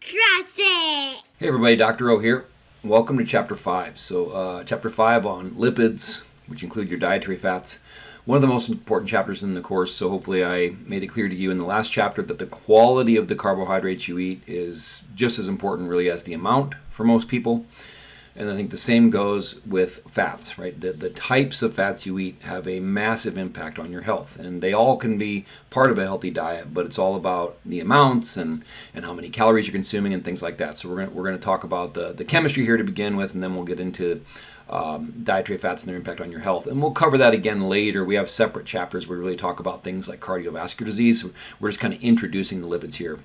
Trust it! Hey everybody, Dr. O here. Welcome to Chapter 5. So, uh, Chapter 5 on lipids, which include your dietary fats. One of the most important chapters in the course, so hopefully I made it clear to you in the last chapter that the quality of the carbohydrates you eat is just as important really as the amount for most people. And I think the same goes with fats, right? The, the types of fats you eat have a massive impact on your health. And they all can be part of a healthy diet, but it's all about the amounts and, and how many calories you're consuming and things like that. So we're going we're to talk about the, the chemistry here to begin with, and then we'll get into um, dietary fats and their impact on your health. And we'll cover that again later. We have separate chapters where we really talk about things like cardiovascular disease. We're just kind of introducing the lipids here.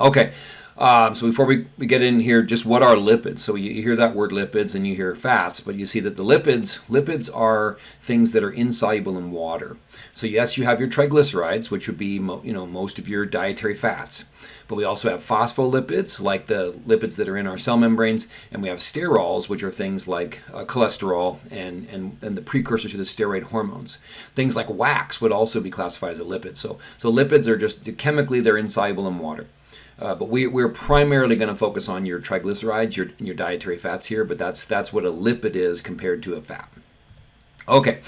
Okay, um, so before we, we get in here, just what are lipids? So you, hear that word lipids and you hear fats, but you see that the lipids, lipids are things that are insoluble in water. So yes, you have your triglycerides, which would be you know most of your dietary fats. But we also have phospholipids, like the lipids that are in our cell membranes, and we have sterols, which are things like uh, cholesterol and, and, and the precursor to the steroid hormones. Things like wax would also be classified as a lipid. So, so lipids are just chemically, they're insoluble in water. Uh, but we, we're primarily going to focus on your triglycerides, your, your dietary fats here, but that's, that's what a lipid is compared to a fat. Okay,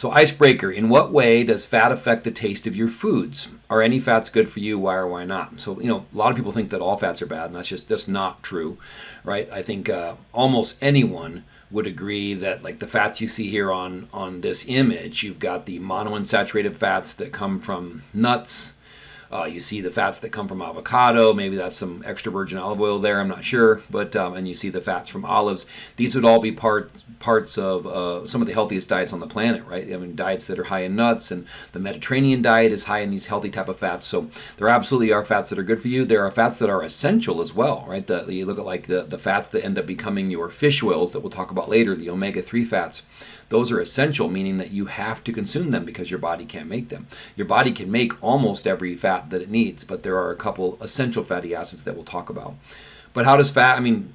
so icebreaker, in what way does fat affect the taste of your foods? Are any fats good for you? Why or why not? So, you know, a lot of people think that all fats are bad, and that's just that's not true, right? I think uh, almost anyone would agree that like the fats you see here on on this image, you've got the monounsaturated fats that come from nuts, uh, you see the fats that come from avocado. Maybe that's some extra virgin olive oil there. I'm not sure. But um, and you see the fats from olives. These would all be part parts of uh, some of the healthiest diets on the planet, right? I mean, diets that are high in nuts, and the Mediterranean diet is high in these healthy type of fats. So there absolutely are fats that are good for you. There are fats that are essential as well, right? The, you look at like the, the fats that end up becoming your fish oils that we'll talk about later, the omega-3 fats. Those are essential, meaning that you have to consume them because your body can't make them. Your body can make almost every fat that it needs, but there are a couple essential fatty acids that we'll talk about. But how does fat, I mean,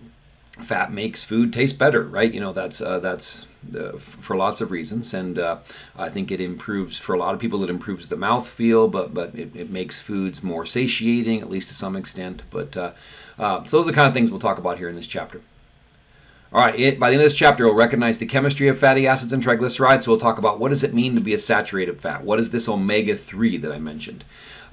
fat makes food taste better, right? You know, that's, uh, that's, uh, for lots of reasons, and uh, I think it improves for a lot of people. It improves the mouth feel, but but it, it makes foods more satiating, at least to some extent. But uh, uh so those are the kind of things we'll talk about here in this chapter. All right, it, by the end of this chapter, we'll recognize the chemistry of fatty acids and triglycerides. So we'll talk about what does it mean to be a saturated fat? What is this omega-3 that I mentioned?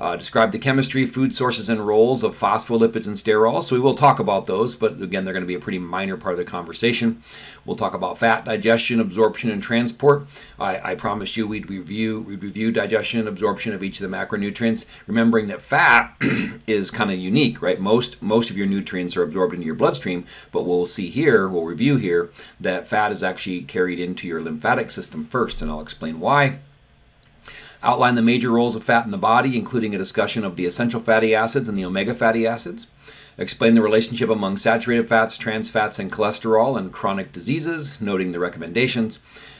Uh, describe the chemistry, food sources, and roles of phospholipids and sterols. So we will talk about those, but again, they're going to be a pretty minor part of the conversation. We'll talk about fat digestion, absorption, and transport. I, I promised you we'd review we'd review digestion and absorption of each of the macronutrients, remembering that fat is kind of unique, right? Most most of your nutrients are absorbed into your bloodstream, but we'll see here, we'll review here that fat is actually carried into your lymphatic system first, and I'll explain why outline the major roles of fat in the body, including a discussion of the essential fatty acids and the omega fatty acids, explain the relationship among saturated fats, trans fats, and cholesterol and chronic diseases, noting the recommendations,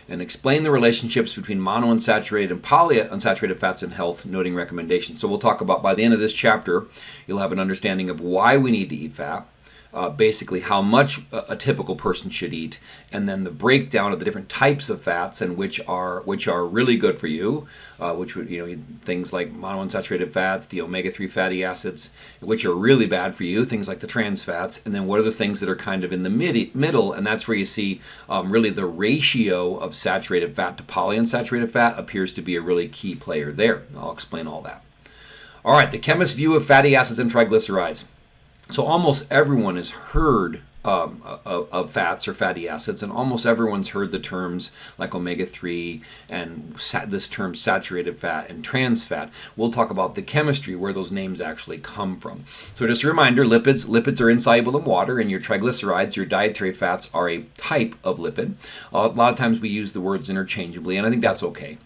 and explain the relationships between monounsaturated and polyunsaturated fats in health, noting recommendations. So we'll talk about, by the end of this chapter, you'll have an understanding of why we need to eat fat, uh, basically how much a, a, typical person should eat, and then the breakdown of the different types of fats and which are which are really good for you, uh, which would you know things like monounsaturated fats, the omega-3 fatty acids, which are really bad for you, things like the trans fats, and then what are the things that are kind of in the mid- middle, and that's where you see um, really the ratio of saturated fat to polyunsaturated fat appears to be a really key player there. I'll explain all that. All right, the chemist's view of fatty acids and triglycerides. So almost everyone has heard um, of, of, fats or fatty acids, and almost everyone's heard the terms like omega 3 and this term saturated fat and trans fat. We'll talk about the chemistry where those names actually come from. So, just a reminder lipids, lipids are insoluble in water, and your triglycerides, your dietary fats, are a type of lipid. a lot of times we use the words interchangeably, and I think that's okay.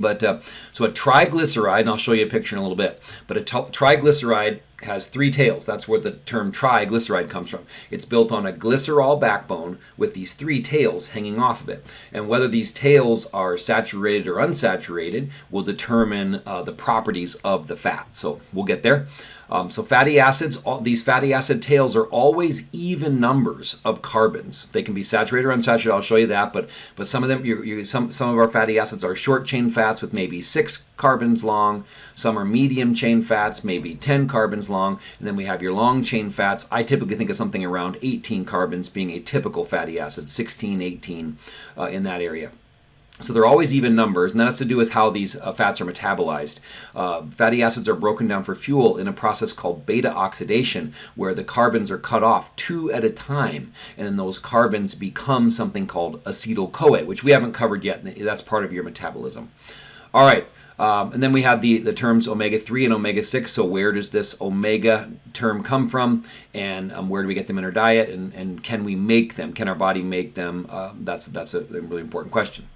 But uh, so a triglyceride, and I'll show you a picture in a little bit, but a triglyceride has three tails. That's where the term triglyceride comes from. It's built on a glycerol backbone with these three tails hanging off of it. And whether these tails are saturated or unsaturated will determine uh, the properties of the fat. So we'll get there. Um, so fatty acids, all, these fatty acid tails are always even numbers of carbons. They can be saturated or unsaturated. I'll show you that. But but some of them, you, you, some some of our fatty acids are short chain fats with maybe six carbons long. Some are medium chain fats, maybe ten carbons long, and then we have your long chain fats. I typically think of something around 18 carbons being a typical fatty acid, 16, 18 uh, in that area. So they're always even numbers, and that has to do with how these uh, fats are metabolized. Uh, fatty acids are broken down for fuel in a process called beta oxidation, where the carbons are cut off two at a time, and then those carbons become something called acetyl CoA, which we haven't covered yet. That's part of your metabolism. All right. Um, and then we have the, the terms omega-3 and omega-6. So where does this omega term come from? And um, where do we get them in our diet? And, and can we make them? Can our body make them? Uh, that's, that's a really important question.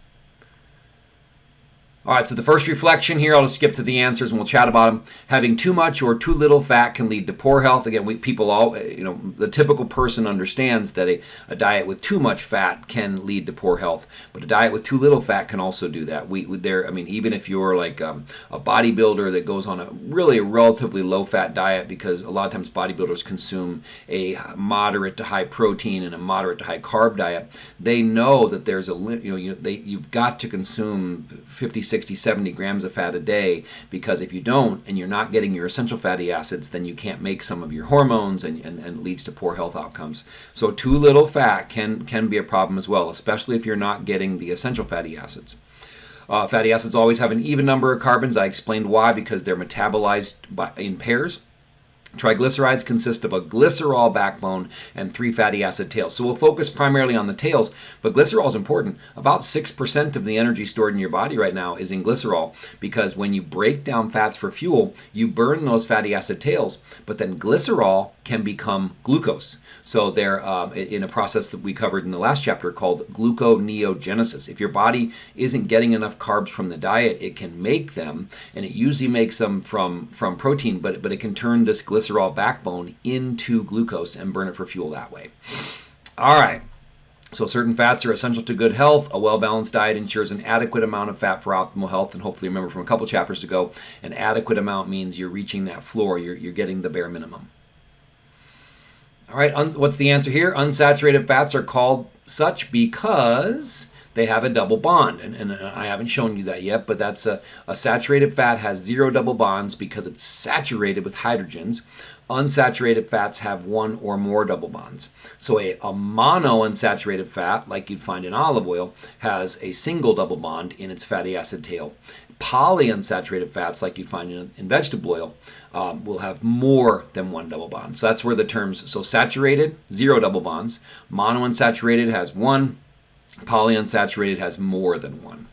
All right, so the first reflection here, I'll just skip to the answers and we'll chat about them. Having too much or too little fat can lead to poor health. Again, we, people all, you know, the typical person understands that a, a diet with too much fat can lead to poor health, but a diet with too little fat can also do that. We, there, I mean, even if you're like um, a bodybuilder that goes on a really relatively low fat diet, because a lot of times bodybuilders consume a moderate to high protein and a moderate to high carb diet, they know that there's a, you know, you, they, you've got to consume 50, 60, 70 grams of fat a day because if you don't and you're not getting your essential fatty acids, then you can't make some of your hormones and, and, and leads to poor health outcomes. So too little fat can, can be a problem as well, especially if you're not getting the essential fatty acids. Uh, fatty acids always have an even number of carbons. I explained why, because they're metabolized by, in pairs. Triglycerides consist of a glycerol backbone and three fatty acid tails. So we'll focus primarily on the tails, but glycerol is important. About 6% of the energy stored in your body right now is in glycerol because when you break down fats for fuel, you burn those fatty acid tails, but then glycerol can become glucose. So they're um, in a process that we covered in the last chapter called gluconeogenesis. If your body isn't getting enough carbs from the diet, it can make them, and it usually makes them from, from protein, but, but it can turn this glycerol backbone into glucose and burn it for fuel that way. All right. So certain fats are essential to good health. A well-balanced diet ensures an adequate amount of fat for optimal health. And hopefully remember from a couple chapters ago, an adequate amount means you're reaching that floor. You're, you're getting the bare minimum. All right, what's the answer here? Unsaturated fats are called such because they have a double bond. And, and I haven't shown you that yet, but that's a, a saturated fat has zero double bonds because it's saturated with hydrogens. Unsaturated fats have one or more double bonds. So a, a monounsaturated fat, like you'd find in olive oil, has a single double bond in its fatty acid tail polyunsaturated fats, like you'd find in, in vegetable oil, um, will have more than one double bond. So that's where the terms, so saturated, zero double bonds. Monounsaturated has one. Polyunsaturated has more than one.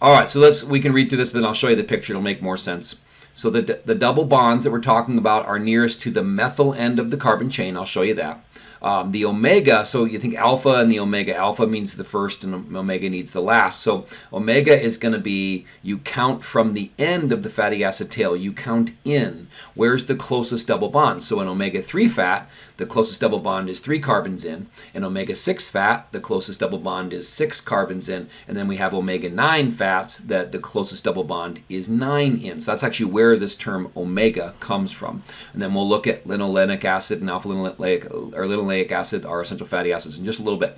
All right, so let's, we can read through this, but I'll show you the picture. It'll make more sense. So the, the double bonds that we're talking about are nearest to the methyl end of the carbon chain. I'll show you that. Um, the omega, so you think alpha and the omega, alpha means the first and omega needs the last. So omega is going to be, you count from the end of the fatty acid tail, you count in. Where's the closest double bond? So in omega-3 fat, the closest double bond is three carbons in. and omega-6 fat, the closest double bond is six carbons in. And then we have omega-9 fats that the closest double bond is nine in. So that's actually where this term omega comes from. And then we'll look at linolenic acid and alpha linoleic, or linoleic acid are essential fatty acids in just a little bit.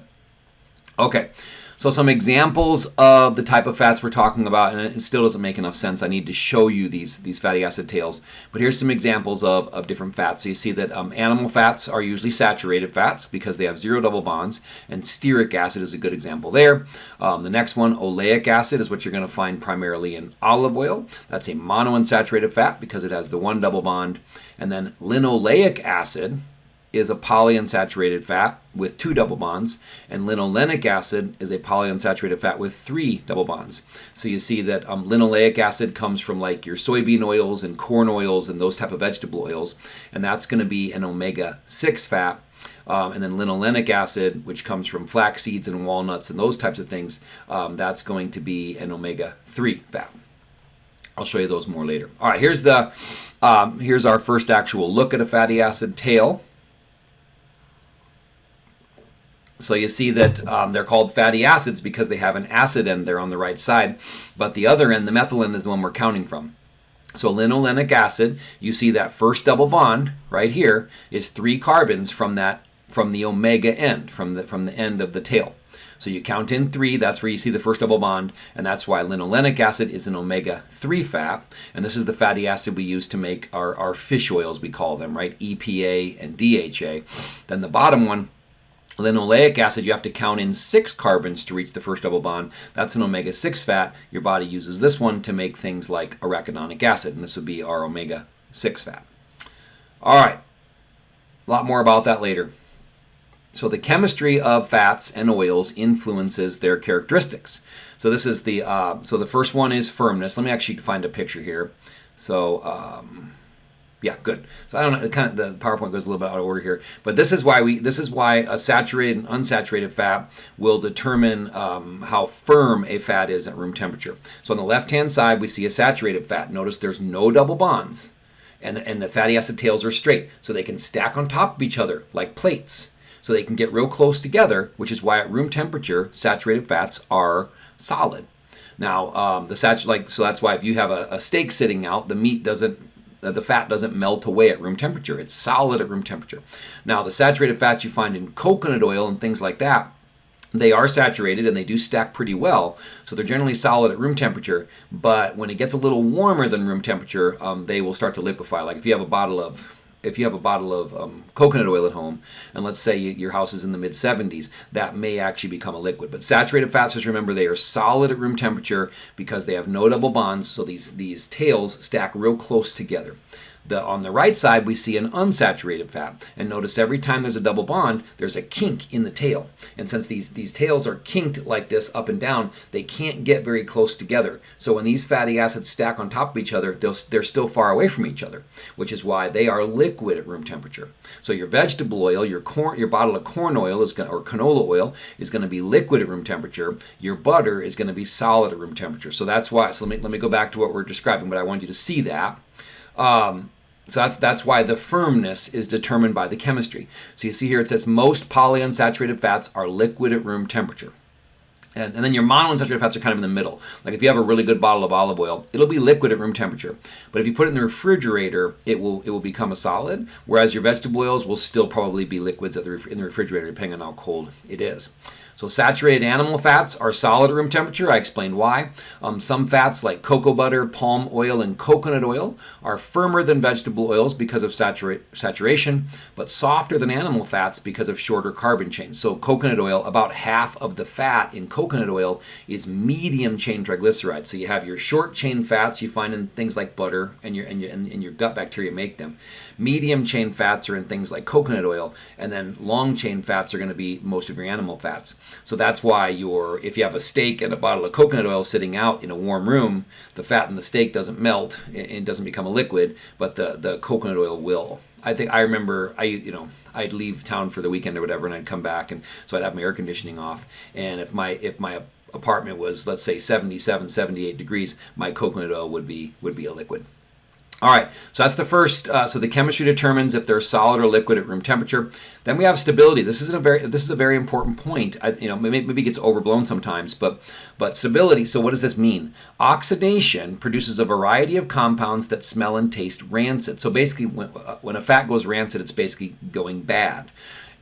Okay. So some examples of the type of fats we're talking about, and it still doesn't make enough sense. I need to show you these, these fatty acid tails. But here's some examples of, of different fats. So you see that um, animal fats are usually saturated fats because they have zero double bonds, and stearic acid is a good example there. Um, the next one, oleic acid, is what you're going to find primarily in olive oil. That's a monounsaturated fat because it has the one double bond. And then linoleic acid, is a polyunsaturated fat with two double bonds, and linolenic acid is a polyunsaturated fat with three double bonds. So you see that um, linoleic acid comes from like your soybean oils and corn oils and those type of vegetable oils, and that's going to be an omega-6 fat. Um, and then linolenic acid, which comes from flax seeds and walnuts and those types of things, um, that's going to be an omega-3 fat. I'll show you those more later. All right, here's the um, here's our first actual look at a fatty acid tail. So you see that um, they're called fatty acids because they have an acid end there on the right side, but the other end, the methyl end, is the one we're counting from. So linolenic acid, you see that first double bond right here is three carbons from that from the omega end, from the from the end of the tail. So you count in three, that's where you see the first double bond, and that's why linolenic acid is an omega-3 fat. And this is the fatty acid we use to make our, our fish oils, we call them, right? EPA and DHA. Then the bottom one, Linoleic acid, you have to count in six carbons to reach the first double bond. That's an omega-6 fat. Your body uses this one to make things like arachidonic acid, and this would be our omega-6 fat. All right, a lot more about that later. So the chemistry of fats and oils influences their characteristics. So this is the uh, so the first one is firmness. Let me actually find a picture here. So um, yeah, good. So I don't know. Kind of the PowerPoint goes a little bit out of order here, but this is why we this is why a saturated and unsaturated fat will determine um, how firm a fat is at room temperature. So on the left hand side we see a saturated fat. Notice there's no double bonds, and the, and the fatty acid tails are straight, so they can stack on top of each other like plates so they can get real close together, which is why at room temperature, saturated fats are solid. Now, um, the sat like so that's why if you have a, a steak sitting out, the meat doesn't the fat doesn't melt away at room temperature. It's solid at room temperature. Now, the saturated fats you find in coconut oil and things like that, they are saturated and they do stack pretty well, so they're generally solid at room temperature. But when it gets a little warmer than room temperature, um, they will start to liquefy. Like if you have a bottle of if you have a bottle of um, coconut oil at home, and let's say your house is in the mid 70s, that may actually become a liquid. But saturated fats, just remember, they are solid at room temperature because they have no double bonds, so these, these tails stack real close together. The, on the right side, we see an unsaturated fat. And notice every time there's a double bond, there's a kink in the tail. And since these, these tails are kinked like this up and down, they can't get very close together. So when these fatty acids stack on top of each other, they're still far away from each other, which is why they are liquid at room temperature. So your vegetable oil, your corn, your bottle of corn oil is going or canola oil is going to be liquid at room temperature. Your butter is going to be solid at room temperature. So that's why. So let me let me go back to what we're describing, but I want you to see that. Um, so that's, that's why the firmness is determined by the chemistry. So you see here it says most polyunsaturated fats are liquid at room temperature. And, and, then your monounsaturated fats are kind of in the middle. Like if you have a really good bottle of olive oil, it'll be liquid at room temperature. But if you put it in the refrigerator, it will it will become a solid. Whereas your vegetable oils will still probably be liquids at the, in the refrigerator, depending on how cold it is. So saturated animal fats are solid at room temperature. I explained why. Um, some fats like cocoa butter, palm oil, and coconut oil are firmer than vegetable oils because of satura saturation, but softer than animal fats because of shorter carbon chains. So coconut oil, about half of the fat in coconut oil is medium chain triglycerides. So you have your short chain fats you find in things like butter and your and your, and your gut bacteria make them. Medium chain fats are in things like coconut oil, and then long chain fats are going to be most of your animal fats. So that's why your if you have a steak and a bottle of coconut oil sitting out in a warm room, the fat in the steak doesn't melt and doesn't become a liquid, but the, the coconut oil will. I think I remember I you know I'd leave town for the weekend or whatever, and I'd come back, and so I'd have my air conditioning off, and if my if my apartment was let's say 77 78 degrees my coconut oil would be would be a liquid all right, so that's the first. Uh, so the chemistry determines if they're solid or liquid at room temperature. Then we have stability. This isn't a very this is a very important point. I, you know, maybe, maybe it gets overblown sometimes, but but stability. So what does this mean? Oxidation produces a variety of compounds that smell and taste rancid. So basically, when, uh, when a fat goes rancid, it's basically going bad.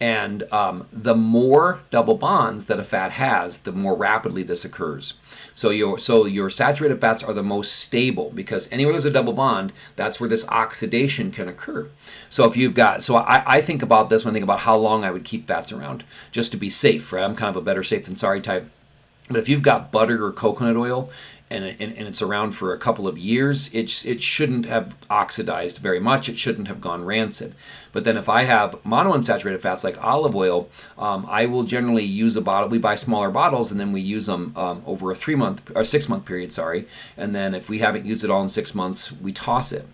And um, the more double bonds that a fat has, the more rapidly this occurs. So your so your saturated fats are the most stable because anywhere there's a double bond, that's where this oxidation can occur. So if you've got so I, I think about this when I think about how long I would keep fats around just to be safe, right? I'm kind of a better safe than sorry type. But if you've got butter or coconut oil and, and, and, it's around for a couple of years, it, it shouldn't have oxidized very much. It shouldn't have gone rancid. But then if I have monounsaturated fats like olive oil, um, I will generally use a bottle. We buy smaller bottles and then we use them um, over a three month or six month period, sorry. And then if we haven't used it all in six months, we toss it.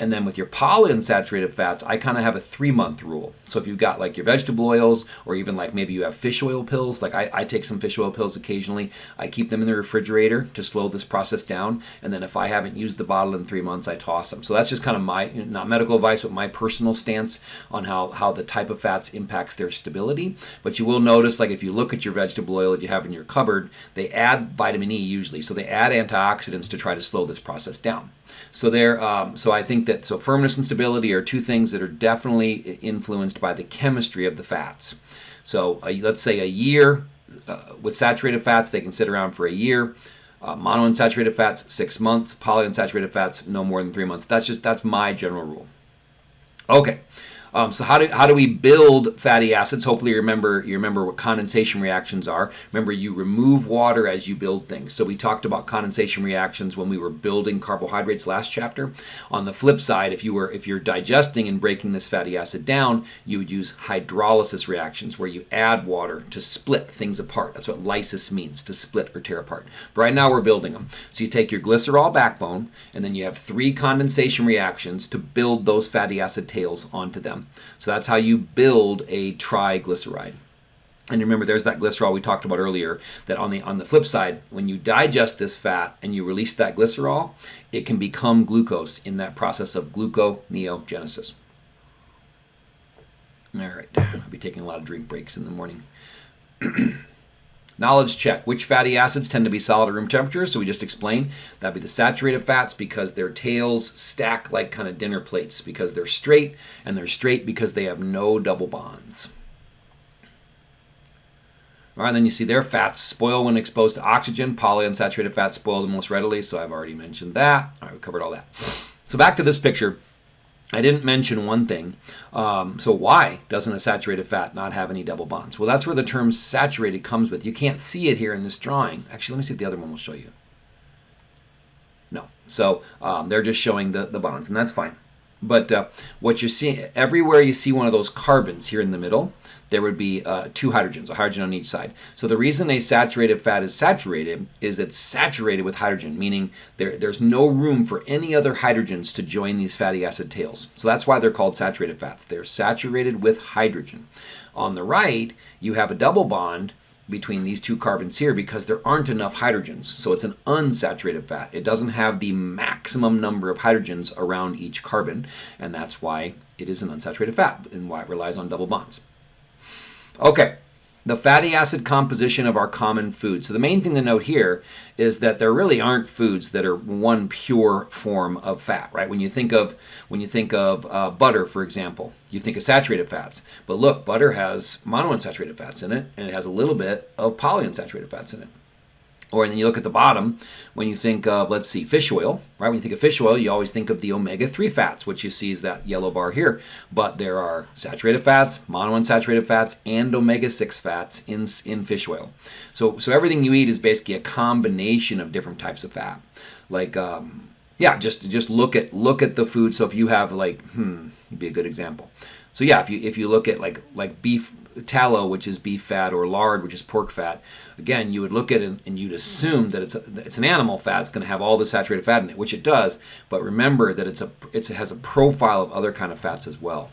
And then with your polyunsaturated fats, I kind of have a three month rule. So if you've got like your vegetable oils, or even like maybe you have fish oil pills, like I, I, take some fish oil pills occasionally, I keep them in the refrigerator to slow this process down. And then if I haven't used the bottle in three months, I toss them. So that's just kind of my, not medical advice, but my personal stance on how, how the type of fats impacts their stability. But you will notice, like if you look at your vegetable oil that you have in your cupboard, they add vitamin E usually. So they add antioxidants to try to slow this process down. So there, um, so I think that so firmness and stability are two things that are definitely influenced by the chemistry of the fats. So uh, let's say a year uh, with saturated fats, they can sit around for a year. Uh, monounsaturated fats, six months. Polyunsaturated fats, no more than three months. That's just that's my general rule. Okay. Um, so how do how do we build fatty acids? Hopefully, you remember you remember what condensation reactions are. Remember, you remove water as you build things. So we talked about condensation reactions when we were building carbohydrates last chapter. On the flip side, if you were if you're digesting and breaking this fatty acid down, you would use hydrolysis reactions where you add water to split things apart. That's what lysis means to split or tear apart. But right now we're building them. So you take your glycerol backbone and then you have three condensation reactions to build those fatty acid tails onto them. So that's how you build a triglyceride. And remember, there's that glycerol we talked about earlier. That on the on the flip side, when you digest this fat and you release that glycerol, it can become glucose in that process of gluconeogenesis. All right, I'll be taking a lot of drink breaks in the morning. Knowledge check. Which fatty acids tend to be solid at room temperature? So we just explained. That'd be the saturated fats because their tails stack like kind of dinner plates because they're straight, and they're straight because they have no double bonds. All right, then you see their fats spoil when exposed to oxygen. Polyunsaturated fats spoil the most readily, so I've already mentioned that. All right, we covered all that. So back to this picture. I didn't mention one thing. Um, so why doesn't a saturated fat not have any double bonds? Well, that's where the term saturated comes with. You can't see it here in this drawing. Actually, let me see if the other one will show you. No. So um, they're just showing the, the bonds, and that's fine. But uh, what you're seeing, everywhere you see one of those carbons here in the middle, there would be uh, two hydrogens, a hydrogen on each side. So the reason a saturated fat is saturated is it's saturated with hydrogen, meaning there, there's no room for any other hydrogens to join these fatty acid tails. So that's why they're called saturated fats. They're saturated with hydrogen. On the right, you have a double bond between these two carbons here because there aren't enough hydrogens. So it's an unsaturated fat. It doesn't have the maximum number of hydrogens around each carbon, and that's why it is an unsaturated fat and why it relies on double bonds. Okay, the fatty acid composition of our common food. So the main thing to note here is that there really aren't foods that are one pure form of fat, right? When you think of when you think of uh, butter, for example, you think of saturated fats. But look, butter has monounsaturated fats in it, and it has a little bit of polyunsaturated fats in it. Or then you look at the bottom, when you think of, let's see, fish oil, right? When you think of fish oil, you always think of the omega-3 fats, which you see is that yellow bar here. But there are saturated fats, monounsaturated fats, and omega-6 fats in, in fish oil. So, so everything you eat is basically a combination of different types of fat. Like, um, yeah, just just look at look at the food. So if you have like, hmm, would be a good example. So yeah, if you if you look at like like beef tallow, which is beef fat, or lard, which is pork fat, again, you would look at it and you'd assume that it's a, it's an animal fat. It's going to have all the saturated fat in it, which it does. But remember that it's a it's, it has a profile of other kind of fats as well.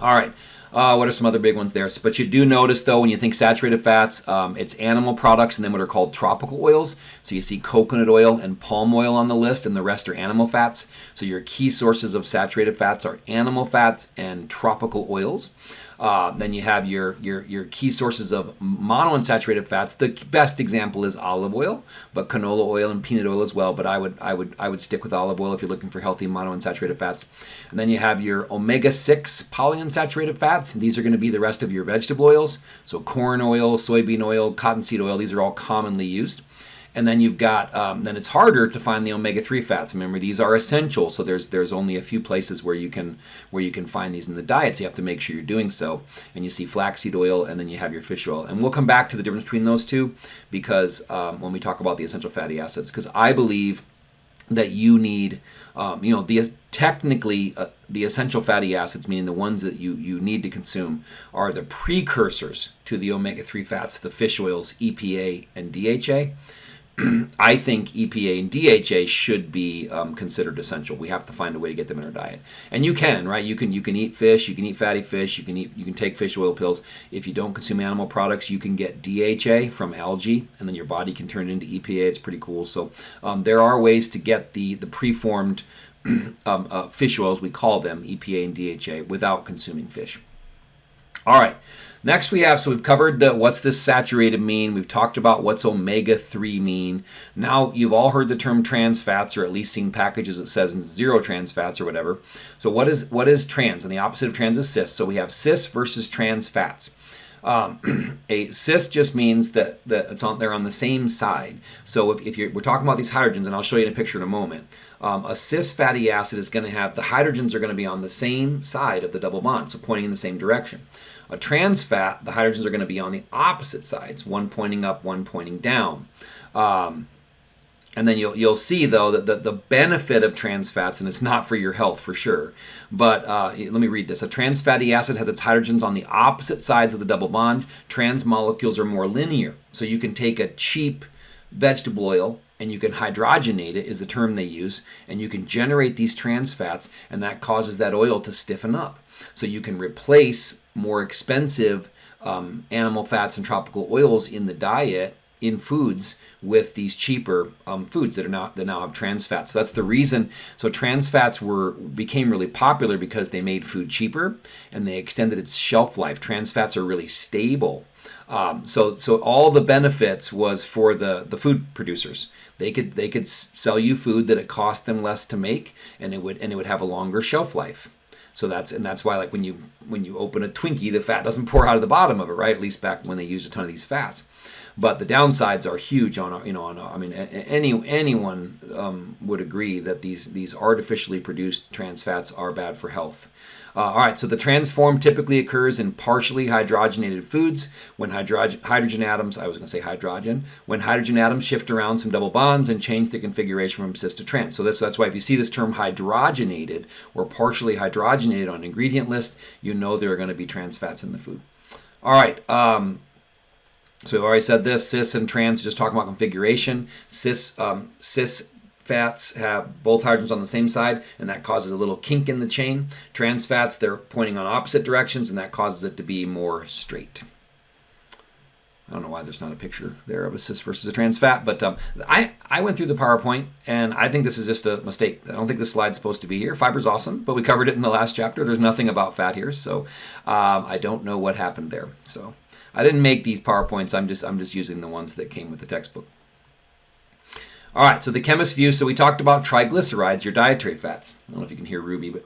All right. Uh, what are some other big ones there? But you do notice, though, when you think saturated fats, um, it's animal products and then what are called tropical oils. So you see coconut oil and palm oil on the list, and the rest are animal fats. So your key sources of saturated fats are animal fats and tropical oils. Uh, then you have your, your, your key sources of monounsaturated fats. The best example is olive oil, but canola oil and peanut oil as well. But I would, I would, I would stick with olive oil if you're looking for healthy monounsaturated fats. And then you have your omega-6 polyunsaturated fats. These are going to be the rest of your vegetable oils. So corn oil, soybean oil, cottonseed oil, these are all commonly used. And then you've got, um, then it's harder to find the omega-3 fats. Remember, these are essential, so there's there's only a few places where you can where you can find these in the diet. So you have to make sure you're doing so. And you see flaxseed oil, and then you have your fish oil. And we'll come back to the difference between those two because um, when we talk about the essential fatty acids, because I believe that you need, um, you know, the technically uh, the essential fatty acids, meaning the ones that you, you need to consume, are the precursors to the omega-3 fats, the fish oils, EPA and DHA. I think EPA and DHA should be um, considered essential. We have to find a way to get them in our diet, and you can, right? You can you can eat fish, you can eat fatty fish, you can eat you can take fish oil pills. If you don't consume animal products, you can get DHA from algae, and then your body can turn it into EPA. It's pretty cool. So um, there are ways to get the the preformed um, uh, fish oils, we call them EPA and DHA, without consuming fish. All right. Next we have, so we've covered the what's this saturated mean. We've talked about what's omega-3 mean. Now you've all heard the term trans fats or at least seen packages that says zero trans fats or whatever. So what is what is trans? And the opposite of trans is cis. So we have cis versus trans fats. Um, a cis just means that, that it's on they're on the same side. So if, if we're talking about these hydrogens, and I'll show you in a picture in a moment, um, a cis fatty acid is going to have the hydrogens are going to be on the same side of the double bond, so pointing in the same direction. A trans fat, the hydrogens are going to be on the opposite sides, one pointing up, one pointing down. Um, and then you'll you'll see though that the, the benefit of trans fats, and it's not for your health for sure. But uh, let me read this: a trans fatty acid has its hydrogens on the opposite sides of the double bond. Trans molecules are more linear, so you can take a cheap vegetable oil and you can hydrogenate it is the term they use and you can generate these trans fats and that causes that oil to stiffen up. So you can replace more expensive um, animal fats and tropical oils in the diet in foods with these cheaper um, foods that are now that now have trans fats. So that's the reason. So trans fats were became really popular because they made food cheaper and they extended its shelf life. Trans fats are really stable. Um, so so all the benefits was for the the food producers. They could they could sell you food that it cost them less to make and it would and it would have a longer shelf life. So that's and that's why like when you when you open a Twinkie, the fat doesn't pour out of the bottom of it, right? At least back when they used a ton of these fats. But the downsides are huge on our, you know on our, I mean any anyone um, would agree that these these artificially produced trans fats are bad for health. Uh, all right, so the transform typically occurs in partially hydrogenated foods when hydrogen, hydrogen atoms, I was going to say hydrogen, when hydrogen atoms shift around some double bonds and change the configuration from cis to trans. So that's, that's why if you see this term hydrogenated or partially hydrogenated on ingredient list, you know there are going to be trans fats in the food. All right, um, so we've already said this, cis and trans, just talking about configuration. Cis, um, cis fats have both hydrogens on the same side, and that causes a little kink in the chain. Trans fats, they're pointing on opposite directions, and that causes it to be more straight. I don't know why there's not a picture there of a cis versus a trans fat, but um, I, I went through the PowerPoint, and I think this is just a mistake. I don't think this slide's supposed to be here. Fiber's awesome, but we covered it in the last chapter. There's nothing about fat here, so um, I don't know what happened there. So I didn't make these PowerPoints. I'm just I'm just using the ones that came with the textbook. All right, so the chemist view. So we talked about triglycerides, your dietary fats. I don't know if you can hear Ruby, but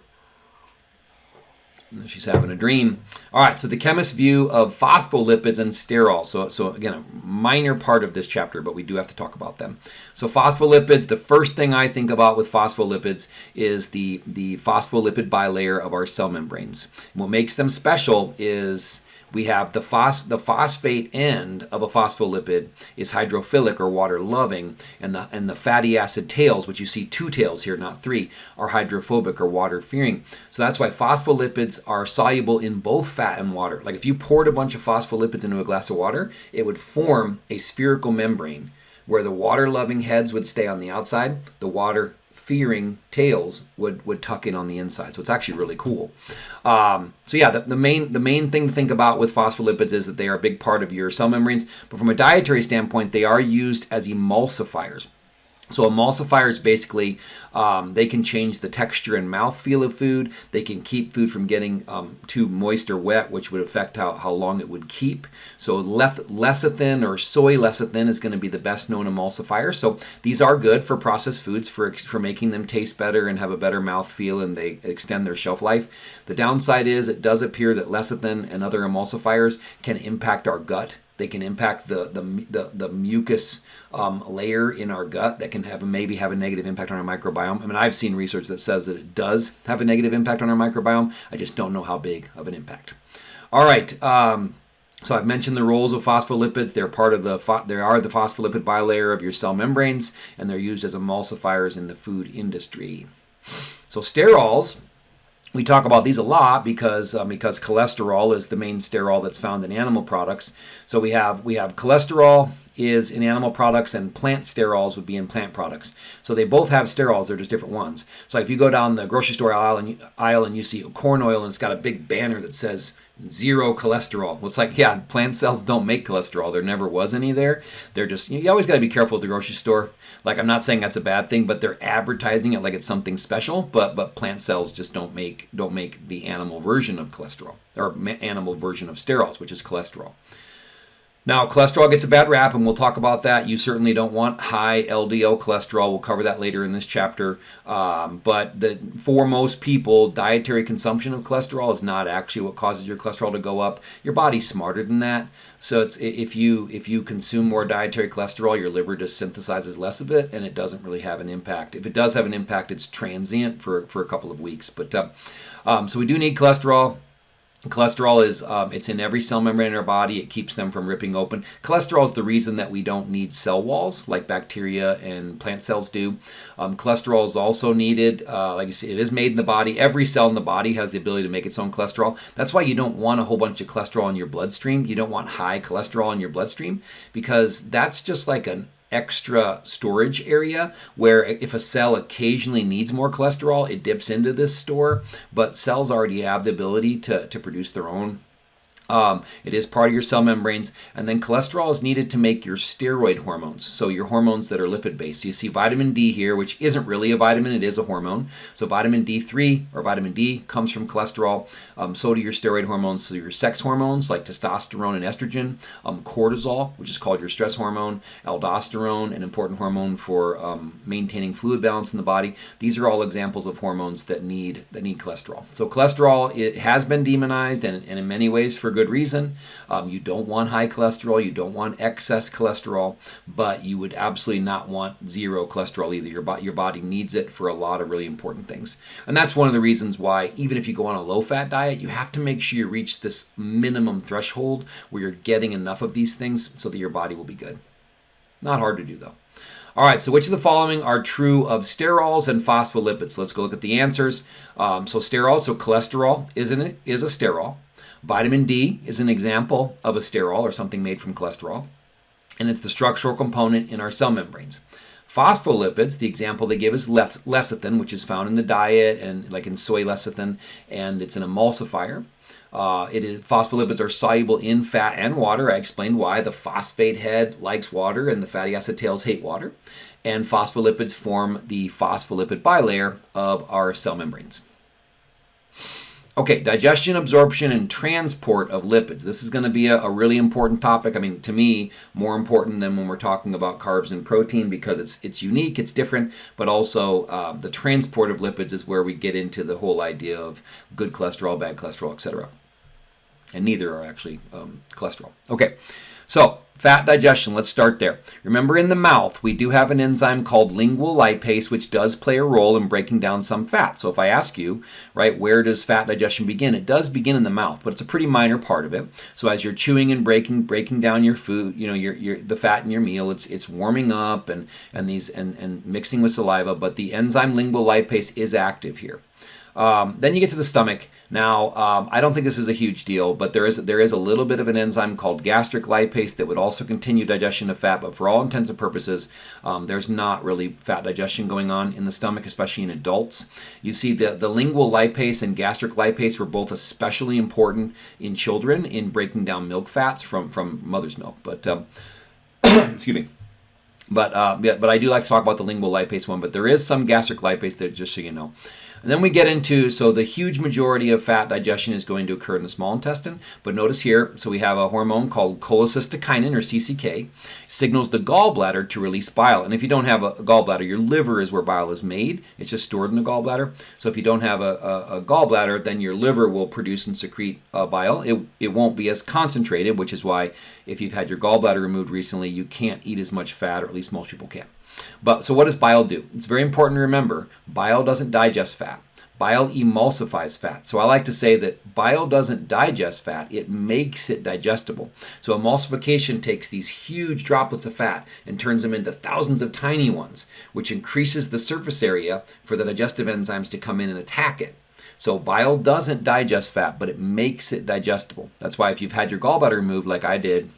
she's having a dream. All right, so the chemist view of phospholipids and sterols. So, so again, a minor part of this chapter, but we do have to talk about them. So phospholipids, the first thing I think about with phospholipids is the, the phospholipid bilayer of our cell membranes. what makes them special is we have the, phos- the phosphate end of a phospholipid is hydrophilic or water loving, and the, and the fatty acid tails, which you see two tails here, not three, are hydrophobic or water fearing. So that's why phospholipids are soluble in both fat and water. Like if you poured a bunch of phospholipids into a glass of water, it would form a spherical membrane where the water loving heads would stay on the outside, the water fearing tails would would tuck in on the inside. So it's actually really cool. Um, so yeah, the, the main the main thing to think about with phospholipids is that they are a big part of your cell membranes. But from a dietary standpoint, they are used as emulsifiers. So emulsifiers basically um, they can change the texture and mouthfeel of food. They can keep food from getting um, too moist or wet, which would affect how, how long it would keep. So lecithin or soy lecithin is going to be the best known emulsifier. So these are good for processed foods for for making them taste better and have a better mouthfeel, and they extend their shelf life. The downside is it does appear that lecithin and other emulsifiers can impact our gut they can impact the the the, the mucus um, layer in our gut that can have maybe have a negative impact on our microbiome. I mean, I've seen research that says that it does have a negative impact on our microbiome. I just don't know how big of an impact. All right. Um, so I've mentioned the roles of phospholipids. They're part of the they are the phospholipid bilayer of your cell membranes, and they're used as emulsifiers in the food industry. So sterols we talk about these a lot because um, because cholesterol is the main sterol that's found in animal products. So we have we have cholesterol is in animal products and plant sterols would be in plant products. So they both have sterols, they're just different ones. So if you go down the grocery store aisle and, aisle and you see corn oil and it's got a big banner that says zero cholesterol. Well, it's like, yeah, plant cells don't make cholesterol. There never was any there. They're just, you always got to be careful at the grocery store. Like, I'm not saying that's a bad thing, but they're advertising it like it's something special. But but plant cells just don't make don't make the animal version of cholesterol or animal version of sterols, which is cholesterol. Now, cholesterol gets a bad rap, and we'll talk about that. You certainly don't want high LDL cholesterol. We'll cover that later in this chapter. Um, but the, for most people, dietary consumption of cholesterol is not actually what causes your cholesterol to go up. Your body's smarter than that. So it's if you if you consume more dietary cholesterol, your liver just synthesizes less of it, and it doesn't really have an impact. If it does have an impact, it's transient for for a couple of weeks. But uh, um, so we do need cholesterol. Cholesterol is um, it's in every cell membrane in our body. It keeps them from ripping open. Cholesterol is the reason that we don't need cell walls like bacteria and plant cells do. Um, cholesterol is also needed. Uh, like you see, it is made in the body. Every cell in the body has the ability to make its own cholesterol. That's why you don't want a whole bunch of cholesterol in your bloodstream. You don't want high cholesterol in your bloodstream because that's just like an extra storage area where if a cell occasionally needs more cholesterol, it dips into this store, but cells already have the ability to, to produce their own um, it is part of your cell membranes. And then cholesterol is needed to make your steroid hormones, so your hormones that are lipid based. So you see vitamin D here, which isn't really a vitamin, it is a hormone. So vitamin D3 or vitamin D comes from cholesterol. Um, so do your steroid hormones, so your sex hormones like testosterone and estrogen, um, cortisol, which is called your stress hormone, aldosterone, an important hormone for um, maintaining fluid balance in the body. These are all examples of hormones that need that need cholesterol. So cholesterol it has been demonized and, and in many ways for good good reason. Um, you don't want high cholesterol, you don't want excess cholesterol, but you would absolutely not want zero cholesterol either. Your, bo- your body needs it for a lot of really important things. And that's one of the reasons why, even if you go on a low fat diet, you have to make sure you reach this minimum threshold where you're getting enough of these things so that your body will be good. Not hard to do though. All right, so which of the following are true of sterols and phospholipids? Let's go look at the answers. Um, so sterols, so cholesterol isn't it is a sterol. Vitamin D is an example of a sterol or something made from cholesterol, and it's the structural component in our cell membranes. Phospholipids, the example they give is lecithin, which is found in the diet and like in soy lecithin, and it's an emulsifier. Uh, it is phospholipids are soluble in fat and water. I explained why the phosphate head likes water and the fatty acid tails hate water. And phospholipids form the phospholipid bilayer of our cell membranes. Okay, digestion, absorption, and transport of lipids. This is going to be a, a, really important topic. I mean, to me, more important than when we're talking about carbs and protein because it's it's unique, it's different, but also uh, the transport of lipids is where we get into the whole idea of good cholesterol, bad cholesterol, etc. And neither are actually um, cholesterol. Okay, so Fat digestion, let's start there. Remember in the mouth, we do have an enzyme called lingual lipase, which does play a role in breaking down some fat. So if I ask you, right, where does fat digestion begin? It does begin in the mouth, but it's a pretty minor part of it. So as you're chewing and breaking, breaking down your food, you know, your, your the fat in your meal, it's it's warming up and and these and, and mixing with saliva, but the enzyme lingual lipase is active here. Um, then you get to the stomach. Now, um, I don't think this is a huge deal, but there is there is a little bit of an enzyme called gastric lipase that would also continue digestion of fat. But for all intents and purposes, um, there's not really fat digestion going on in the stomach, especially in adults. You see, the the lingual lipase and gastric lipase were both especially important in children in breaking down milk fats from from mother's milk. But um, excuse me. But uh, but I do like to talk about the lingual lipase one. But there is some gastric lipase there, just so you know. And then we get into, so the huge majority of fat digestion is going to occur in the small intestine. But notice here, so we have a hormone called cholecystokinin or CCK, signals the gallbladder to release bile. And if you don't have a, gallbladder, your liver is where bile is made. It's just stored in the gallbladder. So if you don't have a, a, a gallbladder, then your liver will produce and secrete uh, bile. It, it won't be as concentrated, which is why if you've had your gallbladder removed recently, you can't eat as much fat, or at least most people can't. But so what does bile do? It's very important to remember bile doesn't digest fat. Bile emulsifies fat. So I like to say that bile doesn't digest fat, it makes it digestible. So emulsification takes these huge droplets of fat and turns them into thousands of tiny ones, which increases the surface area for the digestive enzymes to come in and attack it. So bile doesn't digest fat, but it makes it digestible. That's why if you've had your gallbladder removed like I did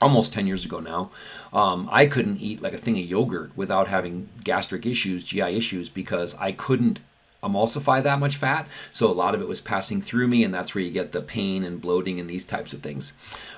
almost 10 years ago now, um, I couldn't eat like a thing of yogurt without having gastric issues, GI issues, because I couldn't emulsify that much fat. So a lot of it was passing through me, and that's where you get the pain and bloating and these types of things.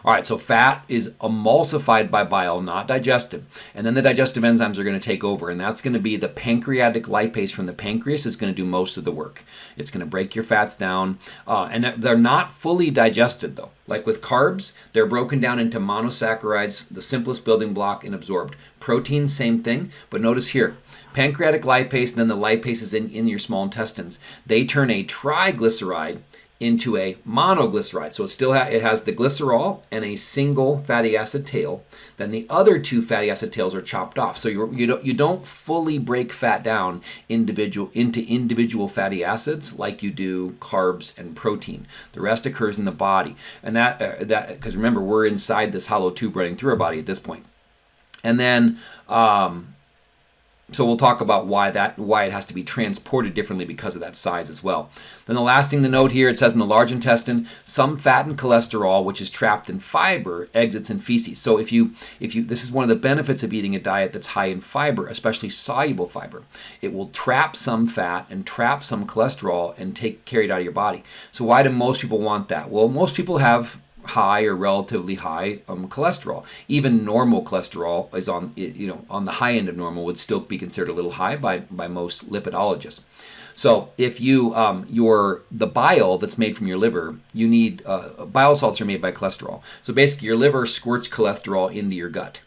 All right, so fat is emulsified by bile, not digested. And then the digestive enzymes are going to take over, and that's going to be the pancreatic lipase from the pancreas is going to do most of the work. It's going to break your fats down, uh, and they're not fully digested though. Like with carbs, they're broken down into monosaccharides, the simplest building block, and absorbed. Protein, same thing, but notice here, pancreatic lipase and then the lipase is in, in your small intestines. They turn a triglyceride into a monoglyceride. So it still ha- it has the glycerol and a single fatty acid tail. Then the other two fatty acid tails are chopped off. So you you don't you don't fully break fat down individual into individual fatty acids like you do carbs and protein. The rest occurs in the body, and that uh, that because remember we're inside this hollow tube running through our body at this point. And then um, so we'll talk about why that why it has to be transported differently because of that size as well. Then the last thing to note here, it says in the large intestine, some fat and cholesterol, which is trapped in fiber, exits in feces. So if you if you this is one of the benefits of eating a diet that's high in fiber, especially soluble fiber. It will trap some fat and trap some cholesterol and take carried out of your body. So why do most people want that? Well, most people have high or relatively high um, cholesterol. Even normal cholesterol is on you know on the high end of normal would still be considered a little high by by most lipidologists. So if you um, your the bile that's made from your liver, you need uh, bile salts are made by cholesterol. So basically, your liver squirts cholesterol into your gut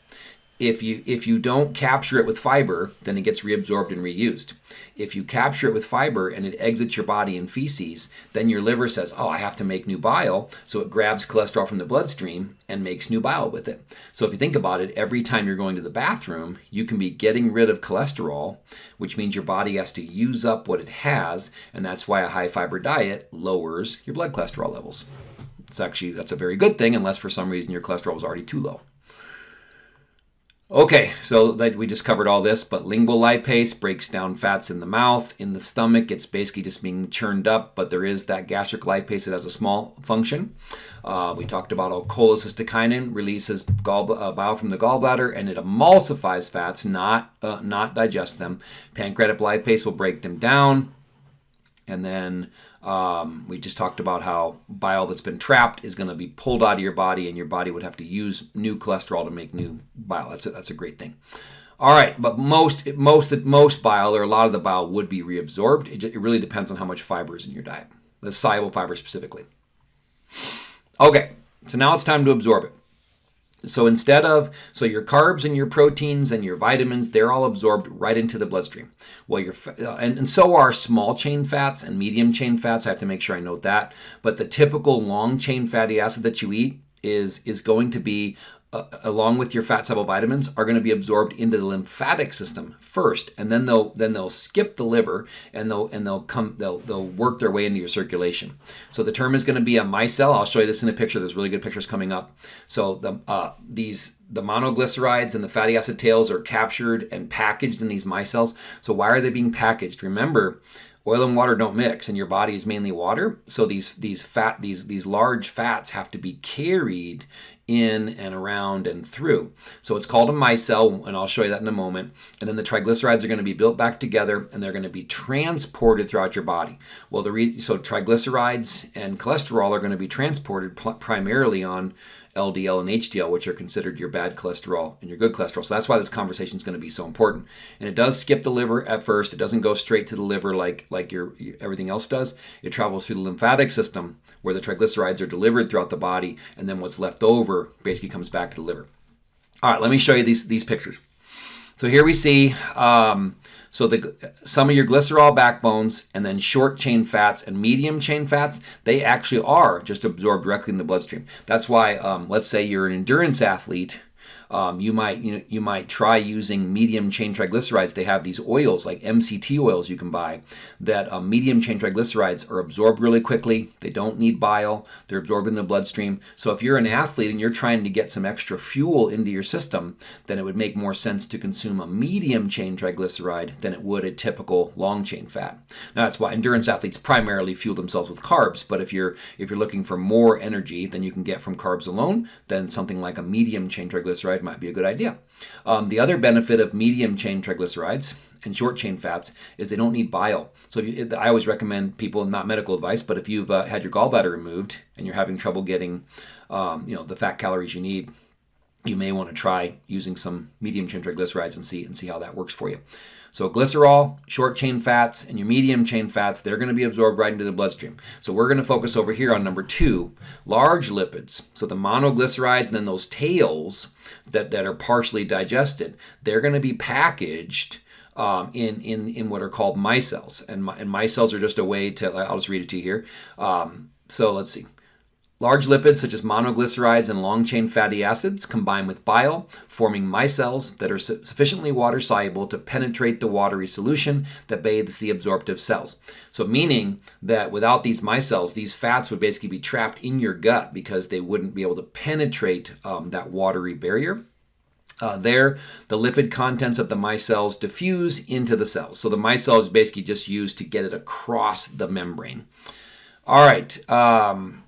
if you if you don't capture it with fiber, then it gets reabsorbed and reused. If you capture it with fiber and it exits your body in feces, then your liver says, "Oh, I have to make new bile," so it grabs cholesterol from the bloodstream and makes new bile with it. So if you think about it, every time you're going to the bathroom, you can be getting rid of cholesterol, which means your body has to use up what it has, and that's why a high fiber diet lowers your blood cholesterol levels. It's actually that's a very good thing unless for some reason your cholesterol was already too low. Okay, so that we just covered all this, but lingual lipase breaks down fats in the mouth. In the stomach, it's basically just being churned up, but there is that gastric lipase that has a small function. Uh, we talked about cholecystokinin releases gall, uh, bile from the gallbladder, and it emulsifies fats, not uh, not digest them. Pancreatic lipase will break them down, and then um, we just talked about how bile that's been trapped is going to be pulled out of your body, and your body would have to use new cholesterol to make new bile. That's a, that's a great thing. All right, but most most most bile or a lot of the bile would be reabsorbed. It, it really depends on how much fiber is in your diet, the soluble fiber specifically. Okay, so now it's time to absorb it. So instead of, so your carbs and your proteins and your vitamins, they're all absorbed right into the bloodstream. Well, your, uh, and, and so are small chain fats and medium chain fats. I have to make sure I note that. But the typical long chain fatty acid that you eat is, is going to be uh, along with your fat soluble vitamins are going to be absorbed into the lymphatic system first and then they'll then they'll skip the liver and they'll and they'll come they'll they'll work their way into your circulation. So the term is going to be a micelle. I'll show you this in a picture. There's really good pictures coming up. So the uh, these the monoglycerides and the fatty acid tails are captured and packaged in these micelles. So why are they being packaged? Remember oil and water don't mix and your body is mainly water. So these these fat these these large fats have to be carried in and around and through. So it's called a micelle, and I'll show you that in a moment. And then the triglycerides are going to be built back together, and they're going to be transported throughout your body. Well, the so triglycerides and cholesterol are going to be transported primarily on LDL and HDL, which are considered your bad cholesterol and your good cholesterol. So that's why this conversation is going to be so important. And it does skip the liver at first. It doesn't go straight to the liver like like your, everything else does. It travels through the lymphatic system where the triglycerides are delivered throughout the body, and then what's left over basically comes back to the liver. All right, let me show you these these pictures. So here we see um, so the some of your glycerol backbones and then short chain fats and medium chain fats, they actually are just absorbed directly in the bloodstream. That's why, um, let's say you're an endurance athlete um, you might you know you might try using medium chain triglycerides. They have these oils like MCT oils you can buy that um, medium chain triglycerides are absorbed really quickly. They don't need bile. They're absorbed in the bloodstream. So if you're an athlete and you're trying to get some extra fuel into your system, then it would make more sense to consume a medium chain triglyceride than it would a typical long chain fat. Now that's why endurance athletes primarily fuel themselves with carbs. But if you're if you're looking for more energy than you can get from carbs alone, then something like a medium chain triglyceride triglyceride might be a good idea. Um, the other benefit of medium chain triglycerides and short chain fats is they don't need bile. So you, I always recommend people, not medical advice, but if you've uh, had your gallbladder removed and you're having trouble getting, um, you know, the fat calories you need, you may want to try using some medium chain triglycerides and see and see how that works for you. So glycerol, short chain fats, and your medium chain fats, they're going to be absorbed right into the bloodstream. So we're going to focus over here on number two, large lipids. So the monoglycerides and then those tails that, that are partially digested, they're going to be packaged um, in, in, in what are called micelles. And, and micelles are just a way to, I'll just read it to you here. Um, so let's see. Large lipids such as monoglycerides and long-chain fatty acids combine with bile, forming micelles that are su sufficiently water-soluble to penetrate the watery solution that bathes the absorptive cells. So meaning that without these micelles, these fats would basically be trapped in your gut because they wouldn't be able to penetrate um, that watery barrier. Uh, there, the lipid contents of the micelles diffuse into the cells. So the micelle is basically just used to get it across the membrane. All right. Um,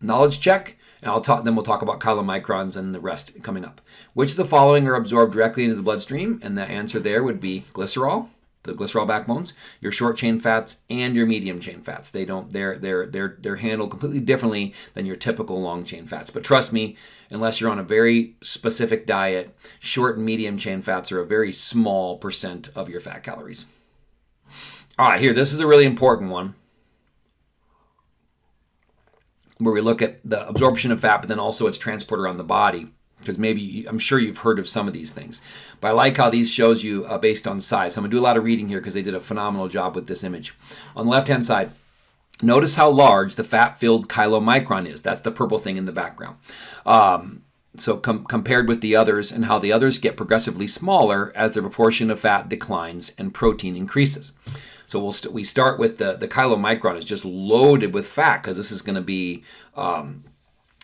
knowledge check, and I'll talk. Then we'll talk about chylomicrons and the rest coming up. Which of the following are absorbed directly into the bloodstream? And the answer there would be glycerol, the glycerol backbones, your short chain fats, and your medium chain fats. They don't. They're they're they're they're handled completely differently than your typical long chain fats. But trust me, unless you're on a very specific diet, short and medium chain fats are a very small percent of your fat calories. All right, here. This is a really important one where we look at the absorption of fat, but then also its transport around the body. Because maybe I'm sure you've heard of some of these things, but I like how these shows you uh, based on size. So I'm gonna do a lot of reading here because they did a phenomenal job with this image. On the left-hand side, notice how large the fat-filled chylomicron is. That's the purple thing in the background. Um, so com compared with the others and how the others get progressively smaller as the proportion of fat declines and protein increases. So we'll st we start with the, the chylomicron is just loaded with fat because this is going to be um,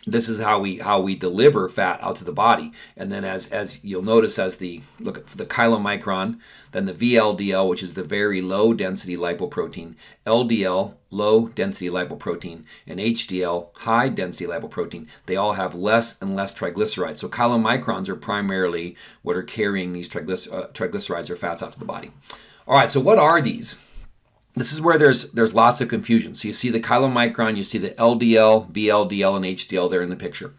this is how we how we deliver fat out to the body. And then as as you'll notice as the look at the chylomicron then the VLDL which is the very low density lipoprotein LDL low density lipoprotein and HDL high density lipoprotein they all have less and less triglycerides. So chylomicrons are primarily what are carrying these uh, triglycerides or fats out to the body. All right so what are these this is where there's there's lots of confusion. So you see the chylomicron, you see the LDL, VLDL, and HDL there in the picture.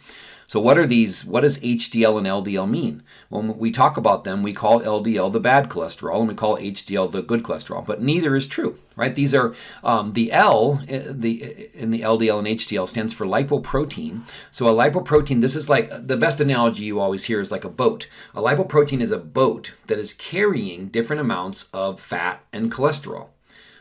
So what are these? What does HDL and LDL mean? When we talk about them, we call LDL the bad cholesterol, and we call HDL the good cholesterol. But neither is true, right? These are um, the L, eh, the eh, in the LDL and HDL stands for lipoprotein. So a lipoprotein, this is like the best analogy you always hear is like a boat. A lipoprotein is a boat that is carrying different amounts of fat and cholesterol.